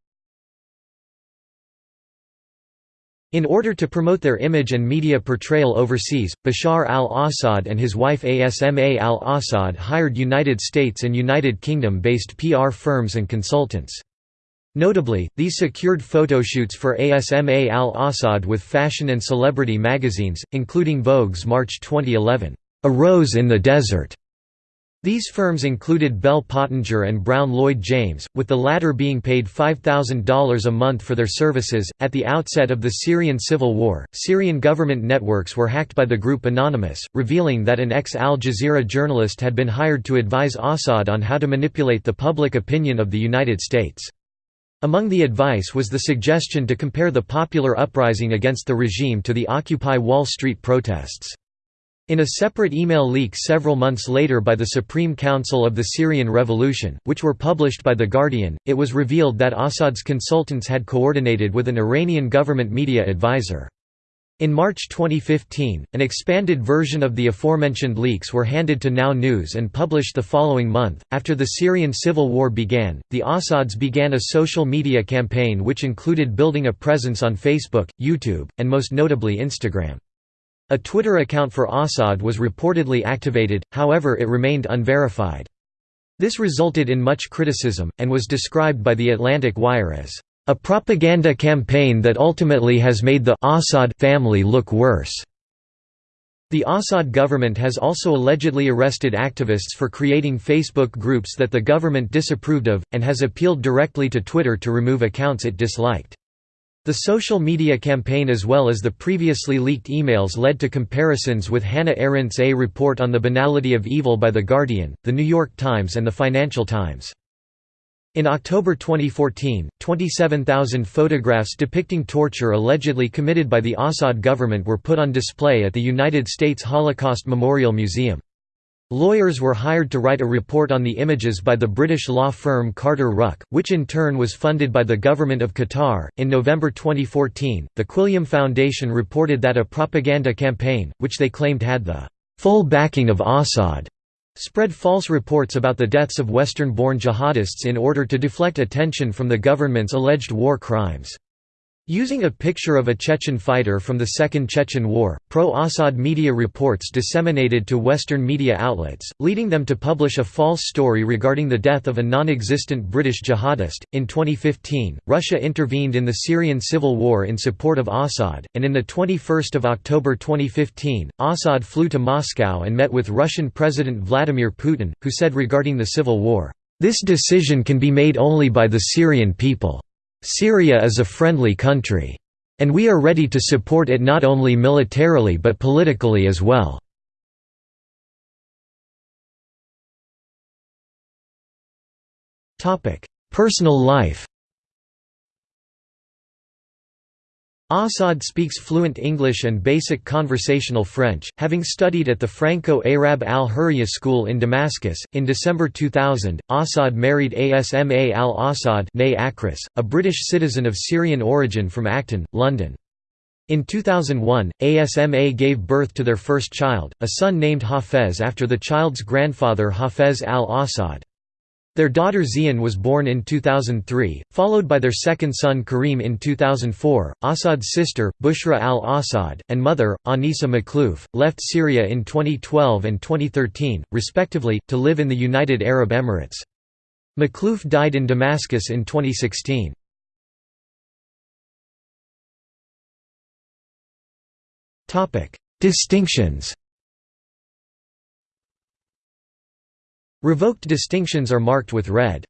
In order to promote their image and media portrayal overseas, Bashar al-Assad and his wife Asma al-Assad hired United States and United Kingdom-based PR firms and consultants. Notably, these secured photoshoots for Asma al-Assad with fashion and celebrity magazines, including Vogue's March 2011, "'A Rose in the Desert' These firms included Bell Pottinger and Brown Lloyd James, with the latter being paid $5,000 a month for their services. At the outset of the Syrian civil war, Syrian government networks were hacked by the group Anonymous, revealing that an ex Al Jazeera journalist had been hired to advise Assad on how to manipulate the public opinion of the United States. Among the advice was the suggestion to compare the popular uprising against the regime to the Occupy Wall Street protests. In a separate email leak several months later by the Supreme Council of the Syrian Revolution, which were published by The Guardian, it was revealed that Assad's consultants had coordinated with an Iranian government media advisor. In March 2015, an expanded version of the aforementioned leaks were handed to Now News and published the following month. After the Syrian civil war began, the Assads began a social media campaign which included building a presence on Facebook, YouTube, and most notably Instagram. A Twitter account for Assad was reportedly activated, however it remained unverified. This resulted in much criticism, and was described by the Atlantic Wire as, "...a propaganda campaign that ultimately has made the Assad family look worse." The Assad government has also allegedly arrested activists for creating Facebook groups that the government disapproved of, and has appealed directly to Twitter to remove accounts it disliked. The social media campaign as well as the previously leaked emails led to comparisons with Hannah Arendt's A Report on the Banality of Evil by The Guardian, The New York Times and The Financial Times. In October 2014, 27,000 photographs depicting torture allegedly committed by the Assad government were put on display at the United States Holocaust Memorial Museum. Lawyers were hired to write a report on the images by the British law firm Carter Ruck, which in turn was funded by the government of Qatar. In November 2014, the Quilliam Foundation reported that a propaganda campaign, which they claimed had the full backing of Assad, spread false reports about the deaths of Western born jihadists in order to deflect attention from the government's alleged war crimes. Using a picture of a Chechen fighter from the Second Chechen War, pro-Assad media reports disseminated to Western media outlets, leading them to publish a false story regarding the death of a non-existent British jihadist. In 2015, Russia intervened in the Syrian civil war in support of Assad, and in the 21st of October 2015, Assad flew to Moscow and met with Russian President Vladimir Putin, who said regarding the civil war, "This decision can be made only by the Syrian people." Syria is a friendly country. And we are ready to support it not only militarily but politically as well. Personal life Assad speaks fluent English and basic conversational French, having studied at the Franco-Arab al-Hurriya school in Damascus. In December 2000, Assad married Asma al-Assad a British citizen of Syrian origin from Acton, London. In 2001, ASMA gave birth to their first child, a son named Hafez after the child's grandfather Hafez al-Assad. Their daughter Zein was born in 2003, followed by their second son Karim in 2004. Assad's sister, Bushra al-Assad, and mother, Anisa Makhlouf, left Syria in 2012 and 2013, respectively, to live in the United Arab Emirates. Makhlouf died in Damascus in 2016. Distinctions Revoked distinctions are marked with red.